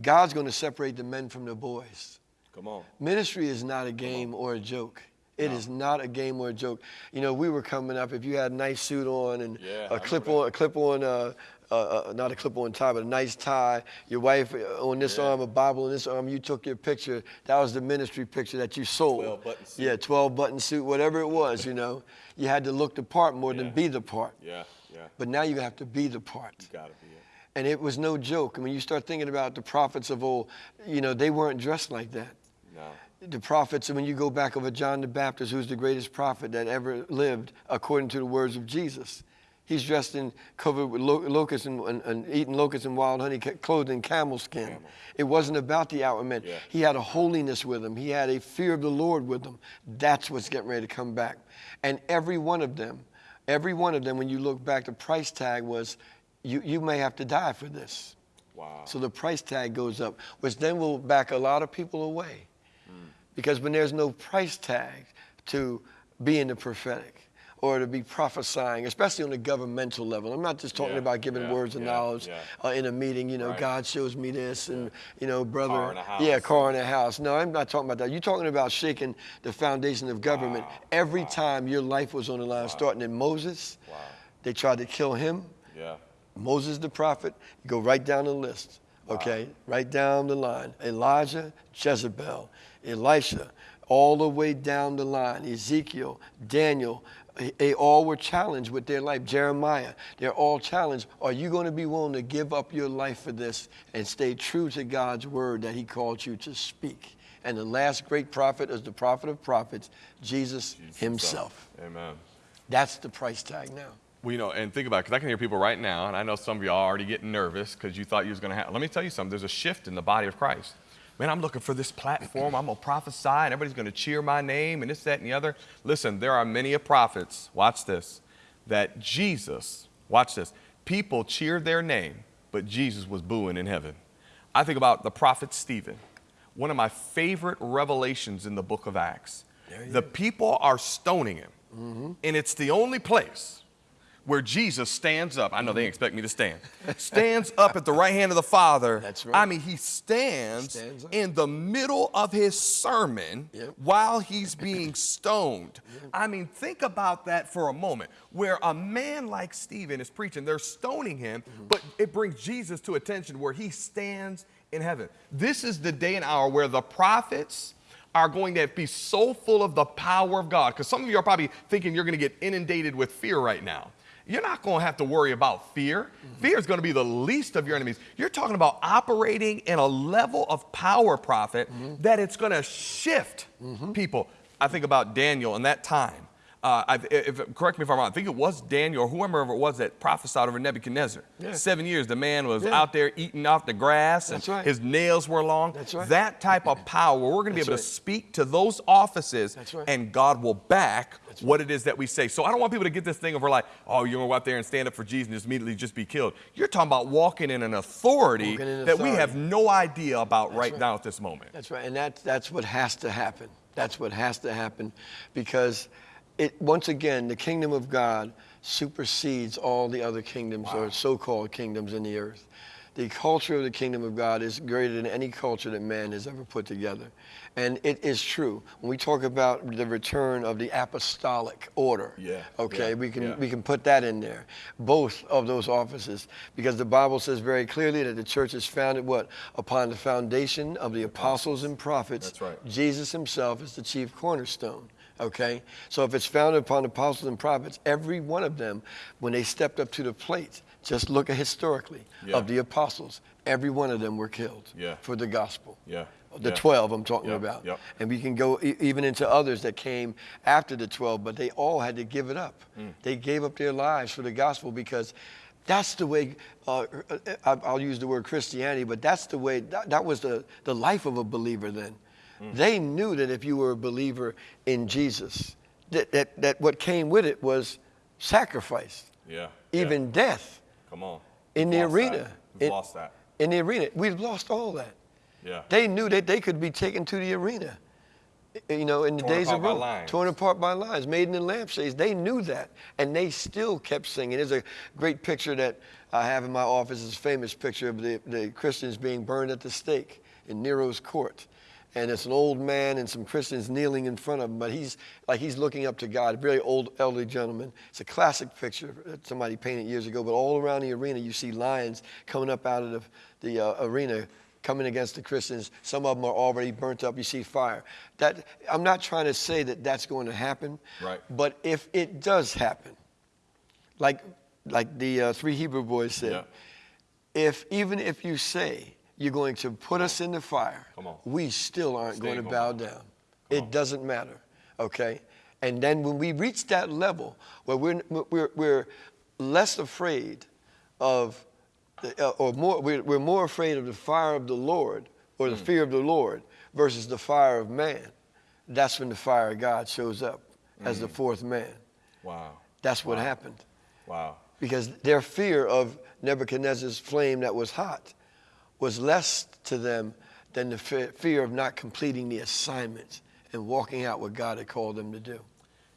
[SPEAKER 2] God's going to separate the men from the boys.
[SPEAKER 1] Come on.
[SPEAKER 2] Ministry is not a game or a joke. It is not a game or a joke. You know, we were coming up. If you had a nice suit on and
[SPEAKER 1] Yeah,
[SPEAKER 2] a clip on, a clip on, uh, uh, uh, not a clip on tie, but a nice tie. Your wife uh, on this
[SPEAKER 1] Yeah.
[SPEAKER 2] arm, a Bible on this arm. You took your picture. That was the ministry picture that you sold.
[SPEAKER 1] 12 button suit.
[SPEAKER 2] Yeah, 12 button suit, whatever it was. You know, you had to look the part more
[SPEAKER 1] Yeah.
[SPEAKER 2] than be the part.
[SPEAKER 1] Yeah. Yeah.
[SPEAKER 2] But now you have to be the part.
[SPEAKER 1] You gotta be.
[SPEAKER 2] And it was no joke. And when you start thinking about the prophets of old, you know, they weren't dressed like that.
[SPEAKER 1] No.
[SPEAKER 2] The prophets, and when you go back over John the Baptist, who's the greatest prophet that ever lived, according to the words of Jesus, he's dressed in covered with lo- locusts and, and, and eating locusts and wild honey, clothed in camel skin. It wasn't about the outward man.
[SPEAKER 1] Yeah.
[SPEAKER 2] He had a holiness with him. He had a fear of the Lord with him. That's what's getting ready to come back. And every one of them, every one of them, when you look back, the price tag was, you, you may have to die for this.
[SPEAKER 1] Wow.
[SPEAKER 2] So the price tag goes up, which then will back a lot of people away. Because when there's no price tag to be in the prophetic or to be prophesying, especially on a governmental level, I'm not just talking
[SPEAKER 1] Yeah,
[SPEAKER 2] about giving
[SPEAKER 1] yeah,
[SPEAKER 2] words of
[SPEAKER 1] yeah,
[SPEAKER 2] knowledge uh, in a meeting, you know,
[SPEAKER 1] Right.
[SPEAKER 2] God shows me this and, you know, brother.
[SPEAKER 1] Car in a house.
[SPEAKER 2] Yeah, car in a house. No, I'm not talking about that. You're talking about shaking the foundation of government
[SPEAKER 1] Wow,
[SPEAKER 2] every
[SPEAKER 1] wow.
[SPEAKER 2] time your life was on the line, starting in Moses.
[SPEAKER 1] Wow.
[SPEAKER 2] They tried to kill him.
[SPEAKER 1] Yeah.
[SPEAKER 2] Moses the prophet, you go right down the list, okay? Right down the line. Elijah, Jezebel, Elisha, all the way down the line. Ezekiel, Daniel, they- all were challenged with their life. Jeremiah, they're all challenged. Are you going to be willing to give up your life for this and stay true to God's word that He called you to speak? And the last great prophet is the prophet of prophets, Jesus,
[SPEAKER 1] Jesus
[SPEAKER 2] himself.
[SPEAKER 1] Amen.
[SPEAKER 2] That's the price tag now.
[SPEAKER 1] Well, you know, and think about it, because I can hear people right now, and I know some of y'all are already getting nervous because you thought you was going to have. Let me tell you something. There's a shift in the body of Christ. Man, I'm looking for this platform. I'm going to prophesy, and everybody's going to cheer my name, and this, that, and the other. Listen, there are many of prophets, watch this, that Jesus, watch this, people cheered their name, but Jesus was booing in heaven. I think about the prophet Stephen, one of my favorite revelations in the book of Acts. The people are stoning him, mm-hmm. and it's the only place where Jesus stands up. I know they expect me to stand. Stands up at the right hand of the Father.
[SPEAKER 2] That's right.
[SPEAKER 1] I mean, he stands,
[SPEAKER 2] Stands
[SPEAKER 1] in the middle of his sermon
[SPEAKER 2] Yep.
[SPEAKER 1] while he's being stoned. I mean, think about that for a moment. Where a man like Stephen is preaching, they're stoning him,
[SPEAKER 2] Mm-hmm.
[SPEAKER 1] but it brings Jesus to attention where he stands in heaven. This is the day and hour where the prophets are going to be so full of the power of God. Because some of you are probably thinking you're going to get inundated with fear right now. You're not going to have to worry about fear. Mm-hmm. Fear is going to be the least of your enemies. You're talking about operating in a level of power, prophet, mm-hmm. that it's going to shift mm-hmm. people. I think about Daniel in that time. Uh, I, if, correct me if I'm wrong. I think it was Daniel or whoever it was that prophesied over Nebuchadnezzar.
[SPEAKER 2] Yeah.
[SPEAKER 1] Seven years, the man was
[SPEAKER 2] Yeah.
[SPEAKER 1] out there eating off the grass, and
[SPEAKER 2] That's right.
[SPEAKER 1] his nails were long.
[SPEAKER 2] That's right.
[SPEAKER 1] That type of power, we're going to be able
[SPEAKER 2] right.
[SPEAKER 1] to speak to those offices,
[SPEAKER 2] right.
[SPEAKER 1] and God will back what it is that we say. So I don't want people to get this thing of we're like, oh, you're going to go out there and stand up for Jesus and just immediately just be killed. You're talking about walking in an authority
[SPEAKER 2] in
[SPEAKER 1] that we have no idea about right,
[SPEAKER 2] right.
[SPEAKER 1] now at this moment.
[SPEAKER 2] That's right, and that's that's what has to happen. That's what has to happen, because it once again the kingdom of God supersedes all the other kingdoms or so-called kingdoms in the earth. The culture of the kingdom of God is greater than any culture that man has ever put together. And it is true. When we talk about the return of the apostolic order,
[SPEAKER 1] Yeah,
[SPEAKER 2] okay,
[SPEAKER 1] yeah,
[SPEAKER 2] we can
[SPEAKER 1] yeah.
[SPEAKER 2] we can put that in there. Both of those offices, because the Bible says very clearly that the church is founded what? Upon the foundation of the apostles and prophets.
[SPEAKER 1] That's right.
[SPEAKER 2] Jesus himself is the chief cornerstone. Okay? So if it's founded upon the apostles and prophets, every one of them, when they stepped up to the plate, just look at historically
[SPEAKER 1] Yeah.
[SPEAKER 2] of the apostles, every one of them were killed
[SPEAKER 1] Yeah.
[SPEAKER 2] for the gospel.
[SPEAKER 1] Yeah.
[SPEAKER 2] The
[SPEAKER 1] Yeah.
[SPEAKER 2] 12 I'm talking about. And we can go e- even into others that came after the 12, but they all had to give it up.
[SPEAKER 1] Mm.
[SPEAKER 2] They gave up their lives for the gospel because that's the way, uh, I- I'll use the word Christianity, but that's the way, that, that was the, the life of a believer then.
[SPEAKER 1] Mm.
[SPEAKER 2] They knew that if you were a believer in Jesus, that, that, that what came with it was sacrifice,
[SPEAKER 1] Yeah.
[SPEAKER 2] even
[SPEAKER 1] yeah.
[SPEAKER 2] death
[SPEAKER 1] Come on.
[SPEAKER 2] in
[SPEAKER 1] We've
[SPEAKER 2] the
[SPEAKER 1] lost
[SPEAKER 2] arena.
[SPEAKER 1] We've
[SPEAKER 2] In-
[SPEAKER 1] lost that.
[SPEAKER 2] In the arena. We've lost all that.
[SPEAKER 1] Yeah.
[SPEAKER 2] They knew that they could be taken to the arena. You know, in the
[SPEAKER 1] Torn
[SPEAKER 2] days of Rome, torn apart by lions, made in the lampshades. They knew that, and they still kept singing. There's a great picture that I have in my office. It's a famous picture of the, the Christians being burned at the stake in Nero's court, and it's an old man and some Christians kneeling in front of him, but he's like he's looking up to God. A very old, elderly gentleman. It's a classic picture that somebody painted years ago. But all around the arena, you see lions coming up out of the, the uh, arena coming against the Christians. Some of them are already burnt up. You see fire. That I'm not trying to say that that's going to happen.
[SPEAKER 1] Right.
[SPEAKER 2] But if it does happen, like like the uh, three Hebrew boys said,
[SPEAKER 1] Yeah.
[SPEAKER 2] if even if you say you're going to put us in the fire,
[SPEAKER 1] Come on.
[SPEAKER 2] we still aren't
[SPEAKER 1] Stay
[SPEAKER 2] going to bow
[SPEAKER 1] on.
[SPEAKER 2] down. It doesn't matter. Okay. And then when we reach that level where we're we're, we're less afraid of uh, or more we're, we're more afraid of the fire of the Lord or
[SPEAKER 1] Hmm.
[SPEAKER 2] the fear of the Lord versus the fire of man, that's when the fire of God shows up as
[SPEAKER 1] Hmm.
[SPEAKER 2] the fourth man.
[SPEAKER 1] Wow.
[SPEAKER 2] That's what
[SPEAKER 1] Wow.
[SPEAKER 2] happened
[SPEAKER 1] Wow.
[SPEAKER 2] because their fear of Nebuchadnezzar's flame that was hot was less to them than the fear of not completing the assignment and walking out what God had called them to do.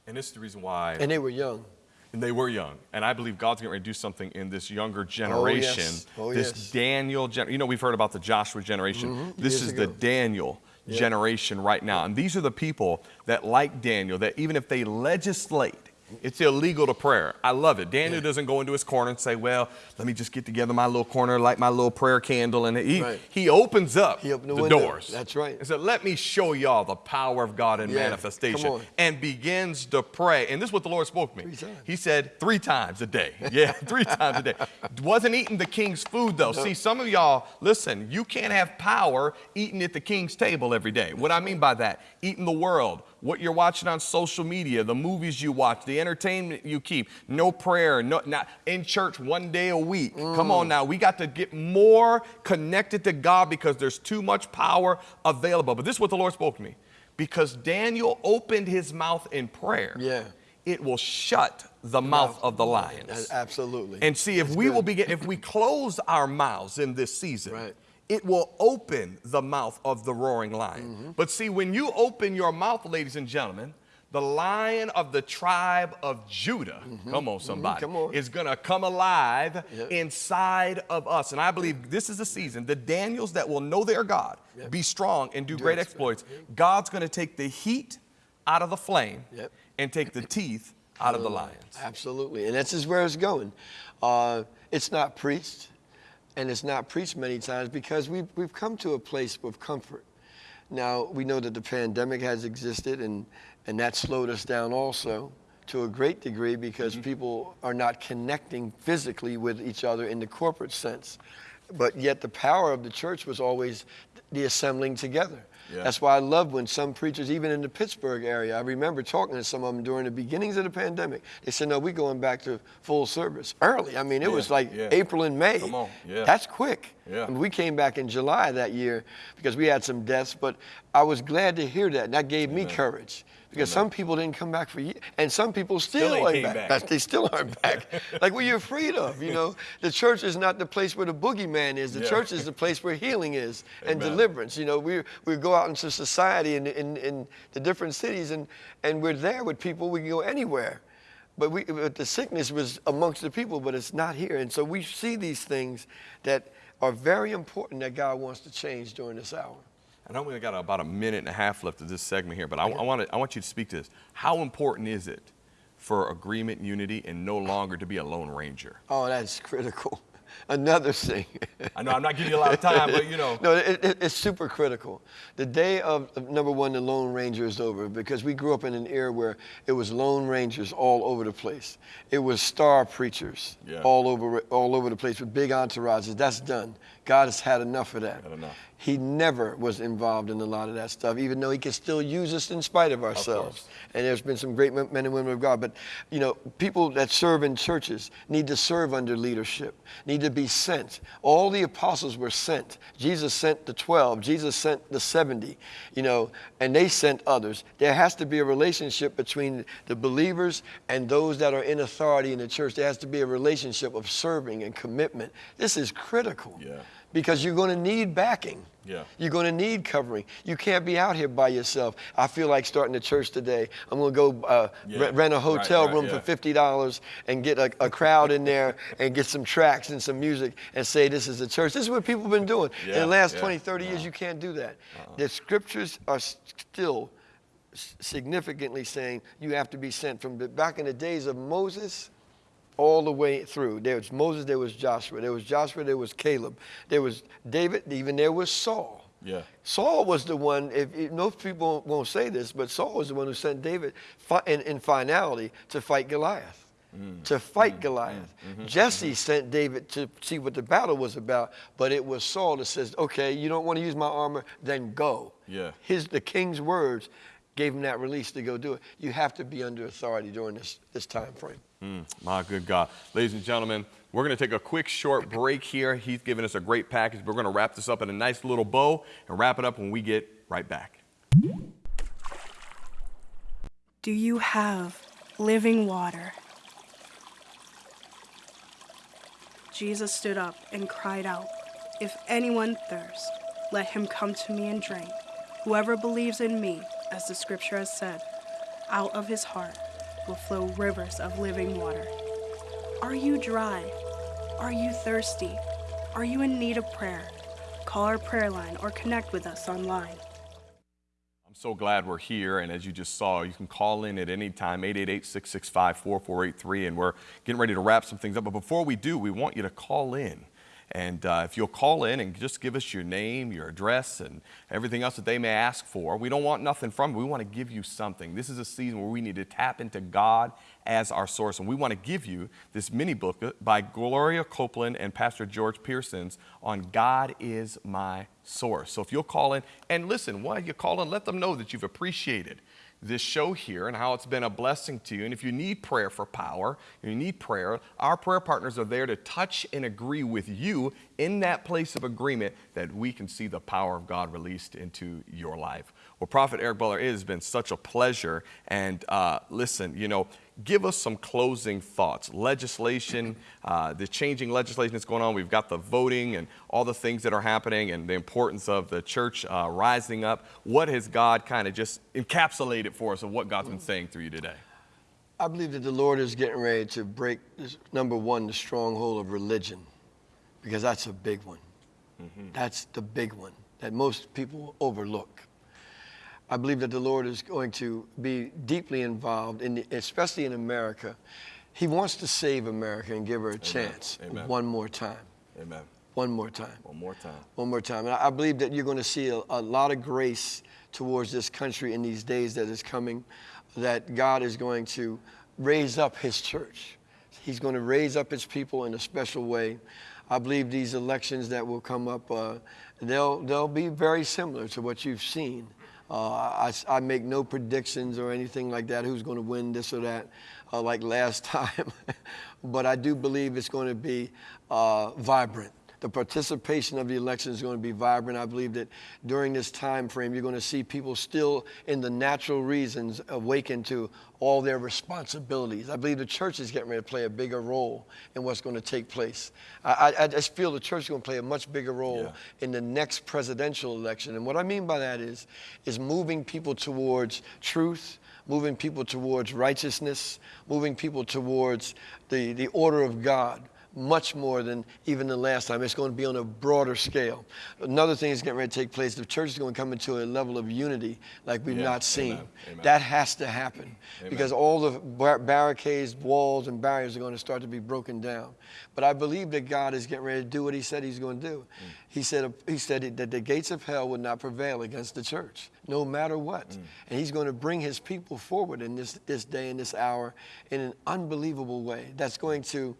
[SPEAKER 1] And this is the reason why.
[SPEAKER 2] And they were young.
[SPEAKER 1] And they were young. And I believe God's getting ready to do something in this younger oh, generation.
[SPEAKER 2] Oh, yes.
[SPEAKER 1] this
[SPEAKER 2] yes.
[SPEAKER 1] Daniel gen- You know, we've heard about the Joshua generation. Mm-hmm. This
[SPEAKER 2] Years
[SPEAKER 1] is
[SPEAKER 2] ago.
[SPEAKER 1] the Daniel generation right now. And these are the people that, like Daniel, that even if they legislate, it's illegal to prayer. I love it. Daniel doesn't go into his corner and say, Well, let me just get together my little corner, light my little prayer candle. And he,
[SPEAKER 2] Right.
[SPEAKER 1] he opens up
[SPEAKER 2] He the window.
[SPEAKER 1] doors.
[SPEAKER 2] That's right.
[SPEAKER 1] And said, Let me show y'all the power of God in
[SPEAKER 2] Yeah,
[SPEAKER 1] manifestation. And begins to pray. And this is what the Lord spoke to me. He said three times a day. Yeah, three times a day. Wasn't eating the king's food though. See, some of y'all, listen, you can't have power eating at the king's table every day. What I mean by that, eating the world, what you're watching on social media, the movies you watch, the entertainment you keep, no prayer, no not in church one day a week. Come on mm. now, we got to get more connected to God because there's too much power available. But this is what the Lord spoke to me. Because Daniel opened his mouth in prayer
[SPEAKER 2] Yeah.
[SPEAKER 1] it will shut the mouth of the lions.
[SPEAKER 2] Absolutely.
[SPEAKER 1] And see, if
[SPEAKER 2] That's
[SPEAKER 1] we
[SPEAKER 2] good.
[SPEAKER 1] will begin, if we close our mouths in this season,
[SPEAKER 2] Right.
[SPEAKER 1] It will open the mouth of the roaring lion.
[SPEAKER 2] Mm-hmm.
[SPEAKER 1] But see, when you open your mouth, ladies and gentlemen, the lion of the tribe of Judah, come on, somebody,
[SPEAKER 2] come on.
[SPEAKER 1] is going to come alive
[SPEAKER 2] Yep.
[SPEAKER 1] inside of us. And I believe this is the season, the Daniels that will know their God, be strong, and do, great exploits. God's going to take the heat out of the flame
[SPEAKER 2] Yep.
[SPEAKER 1] and take the teeth out of the lions.
[SPEAKER 2] Absolutely, and that's just where it's going. Uh, it's not preached, and it's not preached many times because we've, we've come to a place of comfort. Now, we know that the pandemic has existed, and, and that slowed us down also to a great degree because mm-hmm. people are not connecting physically with each other in the corporate sense. But yet, the power of the church was always the assembling together.
[SPEAKER 1] Yeah.
[SPEAKER 2] That's why I love when some preachers, even in the Pittsburgh area, I remember talking to some of them during the beginnings of the pandemic. They said, "No, we're going back to full service early." I mean, it
[SPEAKER 1] Yeah,
[SPEAKER 2] was like
[SPEAKER 1] yeah.
[SPEAKER 2] April and May.
[SPEAKER 1] Come on, yeah.
[SPEAKER 2] That's quick.
[SPEAKER 1] Yeah.
[SPEAKER 2] I mean, we came back in July that year because we had some deaths, but I was glad to hear that, and that gave me courage. Because some people didn't come back for years, and some people still,
[SPEAKER 1] Still ain't
[SPEAKER 2] aren't back.
[SPEAKER 1] back.
[SPEAKER 2] They still aren't back. like, what are you afraid of? You know, the church is not the place where the boogeyman is. The
[SPEAKER 1] Yeah.
[SPEAKER 2] church is the place where healing is and
[SPEAKER 1] Amen.
[SPEAKER 2] deliverance. You know, we we go out into society in, in, in the different cities, and and we're there with people. We can go anywhere. But, we, but the sickness was amongst the people, but it's not here. And so we see these things that are very important that God wants to change during this hour.
[SPEAKER 1] I know we got about a minute and a half left of this segment here, but I, I, want to, I want you to speak to this. How important is it for agreement, unity, and no longer to be a lone ranger?
[SPEAKER 2] Oh, that's critical. Another thing.
[SPEAKER 1] I know I'm not giving you a lot of time, but you know.
[SPEAKER 2] No, it, it- it's super critical. The day of, of number one, the Lone Ranger is over because we grew up in an era where it was Lone Rangers all over the place. It was star preachers
[SPEAKER 1] Yeah.
[SPEAKER 2] all over all over the place with big entourages. That's done. God has had enough of that.
[SPEAKER 1] Had enough.
[SPEAKER 2] He never was involved in a lot of that stuff, even though he can still use us in spite of ourselves. and there's been some great men men and women of God. But you know, people that serve in churches need to serve under leadership, need to be sent. All the apostles were sent. Jesus sent the 12, Jesus sent the 70, you know, and they sent others. There has to be a relationship between the believers and those that are in authority in the church. There has to be a relationship of serving and commitment. This is critical
[SPEAKER 1] Yeah.
[SPEAKER 2] Because you're going to need backing.
[SPEAKER 1] Yeah.
[SPEAKER 2] You're going to need covering. You can't be out here by yourself. I feel like starting a church today. I'm going to go uh,
[SPEAKER 1] Yeah.
[SPEAKER 2] rent, a hotel
[SPEAKER 1] right,
[SPEAKER 2] room
[SPEAKER 1] yeah.
[SPEAKER 2] for fifty dollars and get a, a crowd in there and get some tracks and some music and say this is a church. This is what people have been doing in the last
[SPEAKER 1] yeah.
[SPEAKER 2] 20, 30 years. You can't do that. The scriptures are still significantly saying you have to be sent from back in the days of Moses all the way through. There was Moses, there was Joshua, there was Joshua, there was Caleb, there was David, even there was Saul.
[SPEAKER 1] Yeah.
[SPEAKER 2] Saul was the one, if, if most people won't say this, but Saul was the one who sent David fi- in, in finality to fight Goliath.
[SPEAKER 1] Mm.
[SPEAKER 2] To fight Goliath.
[SPEAKER 1] Mm-hmm.
[SPEAKER 2] Jesse sent David to see what the battle was about, but it was Saul that says, okay, you don't want to use my armor, then go.
[SPEAKER 1] Yeah.
[SPEAKER 2] His, the king's words gave him that release to go do it. You have to be under authority during this, this time frame.
[SPEAKER 1] Mm, my good God. Ladies and gentlemen, we're going to take a quick short break here. He's given us a great package. We're going to wrap this up in a nice little bow and wrap it up when we get right back.
[SPEAKER 5] Do you have living water? Jesus stood up and cried out, If anyone thirst, let him come to me and drink. Whoever believes in me, as the scripture has said, out of his heart will flow rivers of living water. Are you dry? Are you thirsty? Are you in need of prayer? Call our prayer line or connect with us online.
[SPEAKER 1] I'm so glad we're here. And as you just saw, you can call in at any time, 888 665 4483. And we're getting ready to wrap some things up. But before we do, we want you to call in. And uh, if you'll call in and just give us your name, your address, and everything else that they may ask for, we don't want nothing from you. We want to give you something. This is a season where we need to tap into God as our source. And we want to give you this mini book by Gloria Copeland and Pastor George Pearsons on God is my source. So if you'll call in and listen, while you call in, let them know that you've appreciated this show here and how it's been a blessing to you. And if you need prayer for power, you need prayer, our prayer partners are there to touch and agree with you in that place of agreement that we can see the power of God released into your life. Well, Prophet Eric Butler, it has been such a pleasure. And uh, listen, you know, give us some closing thoughts. Legislation, uh, the changing legislation that's going on. We've got the voting and all the things that are happening, and the importance of the church uh, rising up. What has God kind of just encapsulated for us of what God's been saying through you today?
[SPEAKER 2] I believe that the Lord is getting ready to break, this, number one, the stronghold of religion, because that's a big one. Mm-hmm. That's the big one that most people overlook. I believe that the Lord is going to be deeply involved, in the, especially in America. He wants to save America and give her a Amen. chance Amen. one more time.
[SPEAKER 1] Amen.
[SPEAKER 2] One more time.
[SPEAKER 1] One more time.
[SPEAKER 2] One more time. And I believe that you're going to see a, a lot of grace towards this country in these days that is coming, that God is going to raise up his church. He's going to raise up his people in a special way. I believe these elections that will come up, uh, they'll, they'll be very similar to what you've seen. Uh, I, I, make no predictions or anything like that, who's going to win this or that, uh, like last time. but I do believe it's going to be uh, vibrant the participation of the election is going to be vibrant. I believe that during this time frame, you're going to see people still in the natural reasons awaken to all their responsibilities. I believe the church is getting ready to play a bigger role in what's going to take place. I, I, I just feel the church is going to play a much bigger role yeah. in the next presidential election. And what I mean by that is, is moving people towards truth, moving people towards righteousness, moving people towards the, the order of God much more than even the last time. It's going to be on a broader scale. Another thing is getting ready to take place. The church is going to come into a level of unity like we've yeah. not seen. Amen. Amen. That has to happen Amen. because all the bar- barricades, walls, and barriers are going to start to be broken down. But I believe that God is getting ready to do what He said He's going to do. Mm. He said He said that the gates of hell would not prevail against the church, no matter what. Mm. And He's going to bring His people forward in this this day and this hour in an unbelievable way. That's going to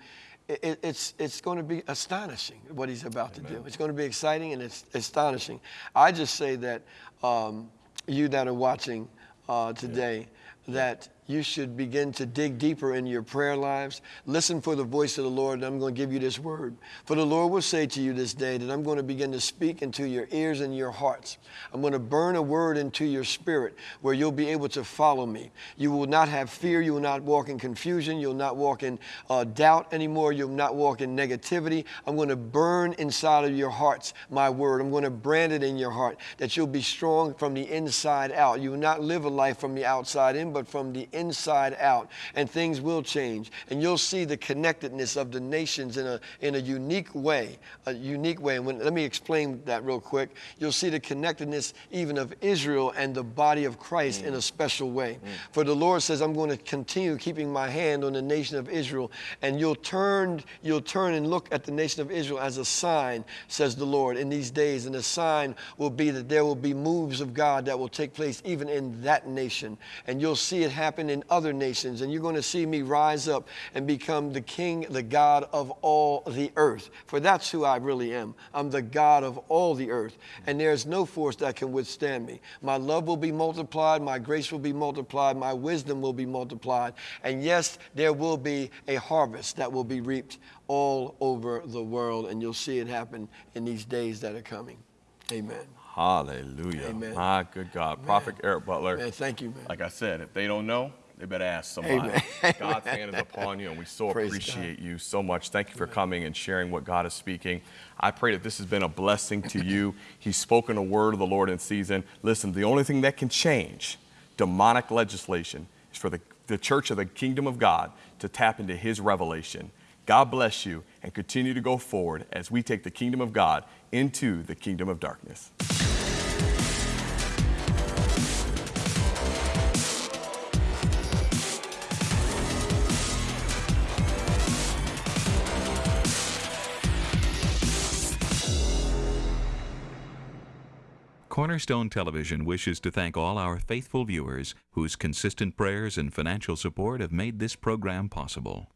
[SPEAKER 2] it, it's, it's going to be astonishing what he's about Amen. to do. It's going to be exciting and it's astonishing. I just say that um, you that are watching uh, today, yeah. that you should begin to dig deeper in your prayer lives. Listen for the voice of the Lord, and I'm going to give you this word. For the Lord will say to you this day that I'm going to begin to speak into your ears and your hearts. I'm going to burn a word into your spirit where you'll be able to follow me. You will not have fear. You will not walk in confusion. You'll not walk in uh, doubt anymore. You'll not walk in negativity. I'm going to burn inside of your hearts my word. I'm going to brand it in your heart that you'll be strong from the inside out. You will not live a life from the outside in, but from the inside out, and things will change. And you'll see the connectedness of the nations in a, in a unique way, a unique way. And when, let me explain that real quick. You'll see the connectedness even of Israel and the body of Christ mm. in a special way. Mm. For the Lord says, I'm going to continue keeping my hand on the nation of Israel, and you'll turn, you'll turn and look at the nation of Israel as a sign, says the Lord, in these days. And the sign will be that there will be moves of God that will take place even in that nation. And you'll see it happen happen in other nations, and you're going to see me rise up and become the king, the God of all the earth. For that's who I really am. I'm the God of all the earth, and there's no force that can withstand me. My love will be multiplied, my grace will be multiplied, my wisdom will be multiplied, and yes, there will be a harvest that will be reaped all over the world, and you'll see it happen in these days that are coming. Amen.
[SPEAKER 1] Hallelujah. Amen. My good God. Amen. Prophet Eric Butler.
[SPEAKER 2] Man, thank you, man.
[SPEAKER 1] Like I said, if they don't know, they better ask somebody. Amen. God's hand is upon you, and we so Praise appreciate God. you so much. Thank you for coming and sharing what God is speaking. I pray that this has been a blessing to you. He's spoken a word of the Lord in season. Listen, the only thing that can change demonic legislation is for the, the church of the kingdom of God to tap into his revelation. God bless you and continue to go forward as we take the kingdom of God into the kingdom of darkness.
[SPEAKER 6] Cornerstone Television wishes to thank all our faithful viewers whose consistent prayers and financial support have made this program possible.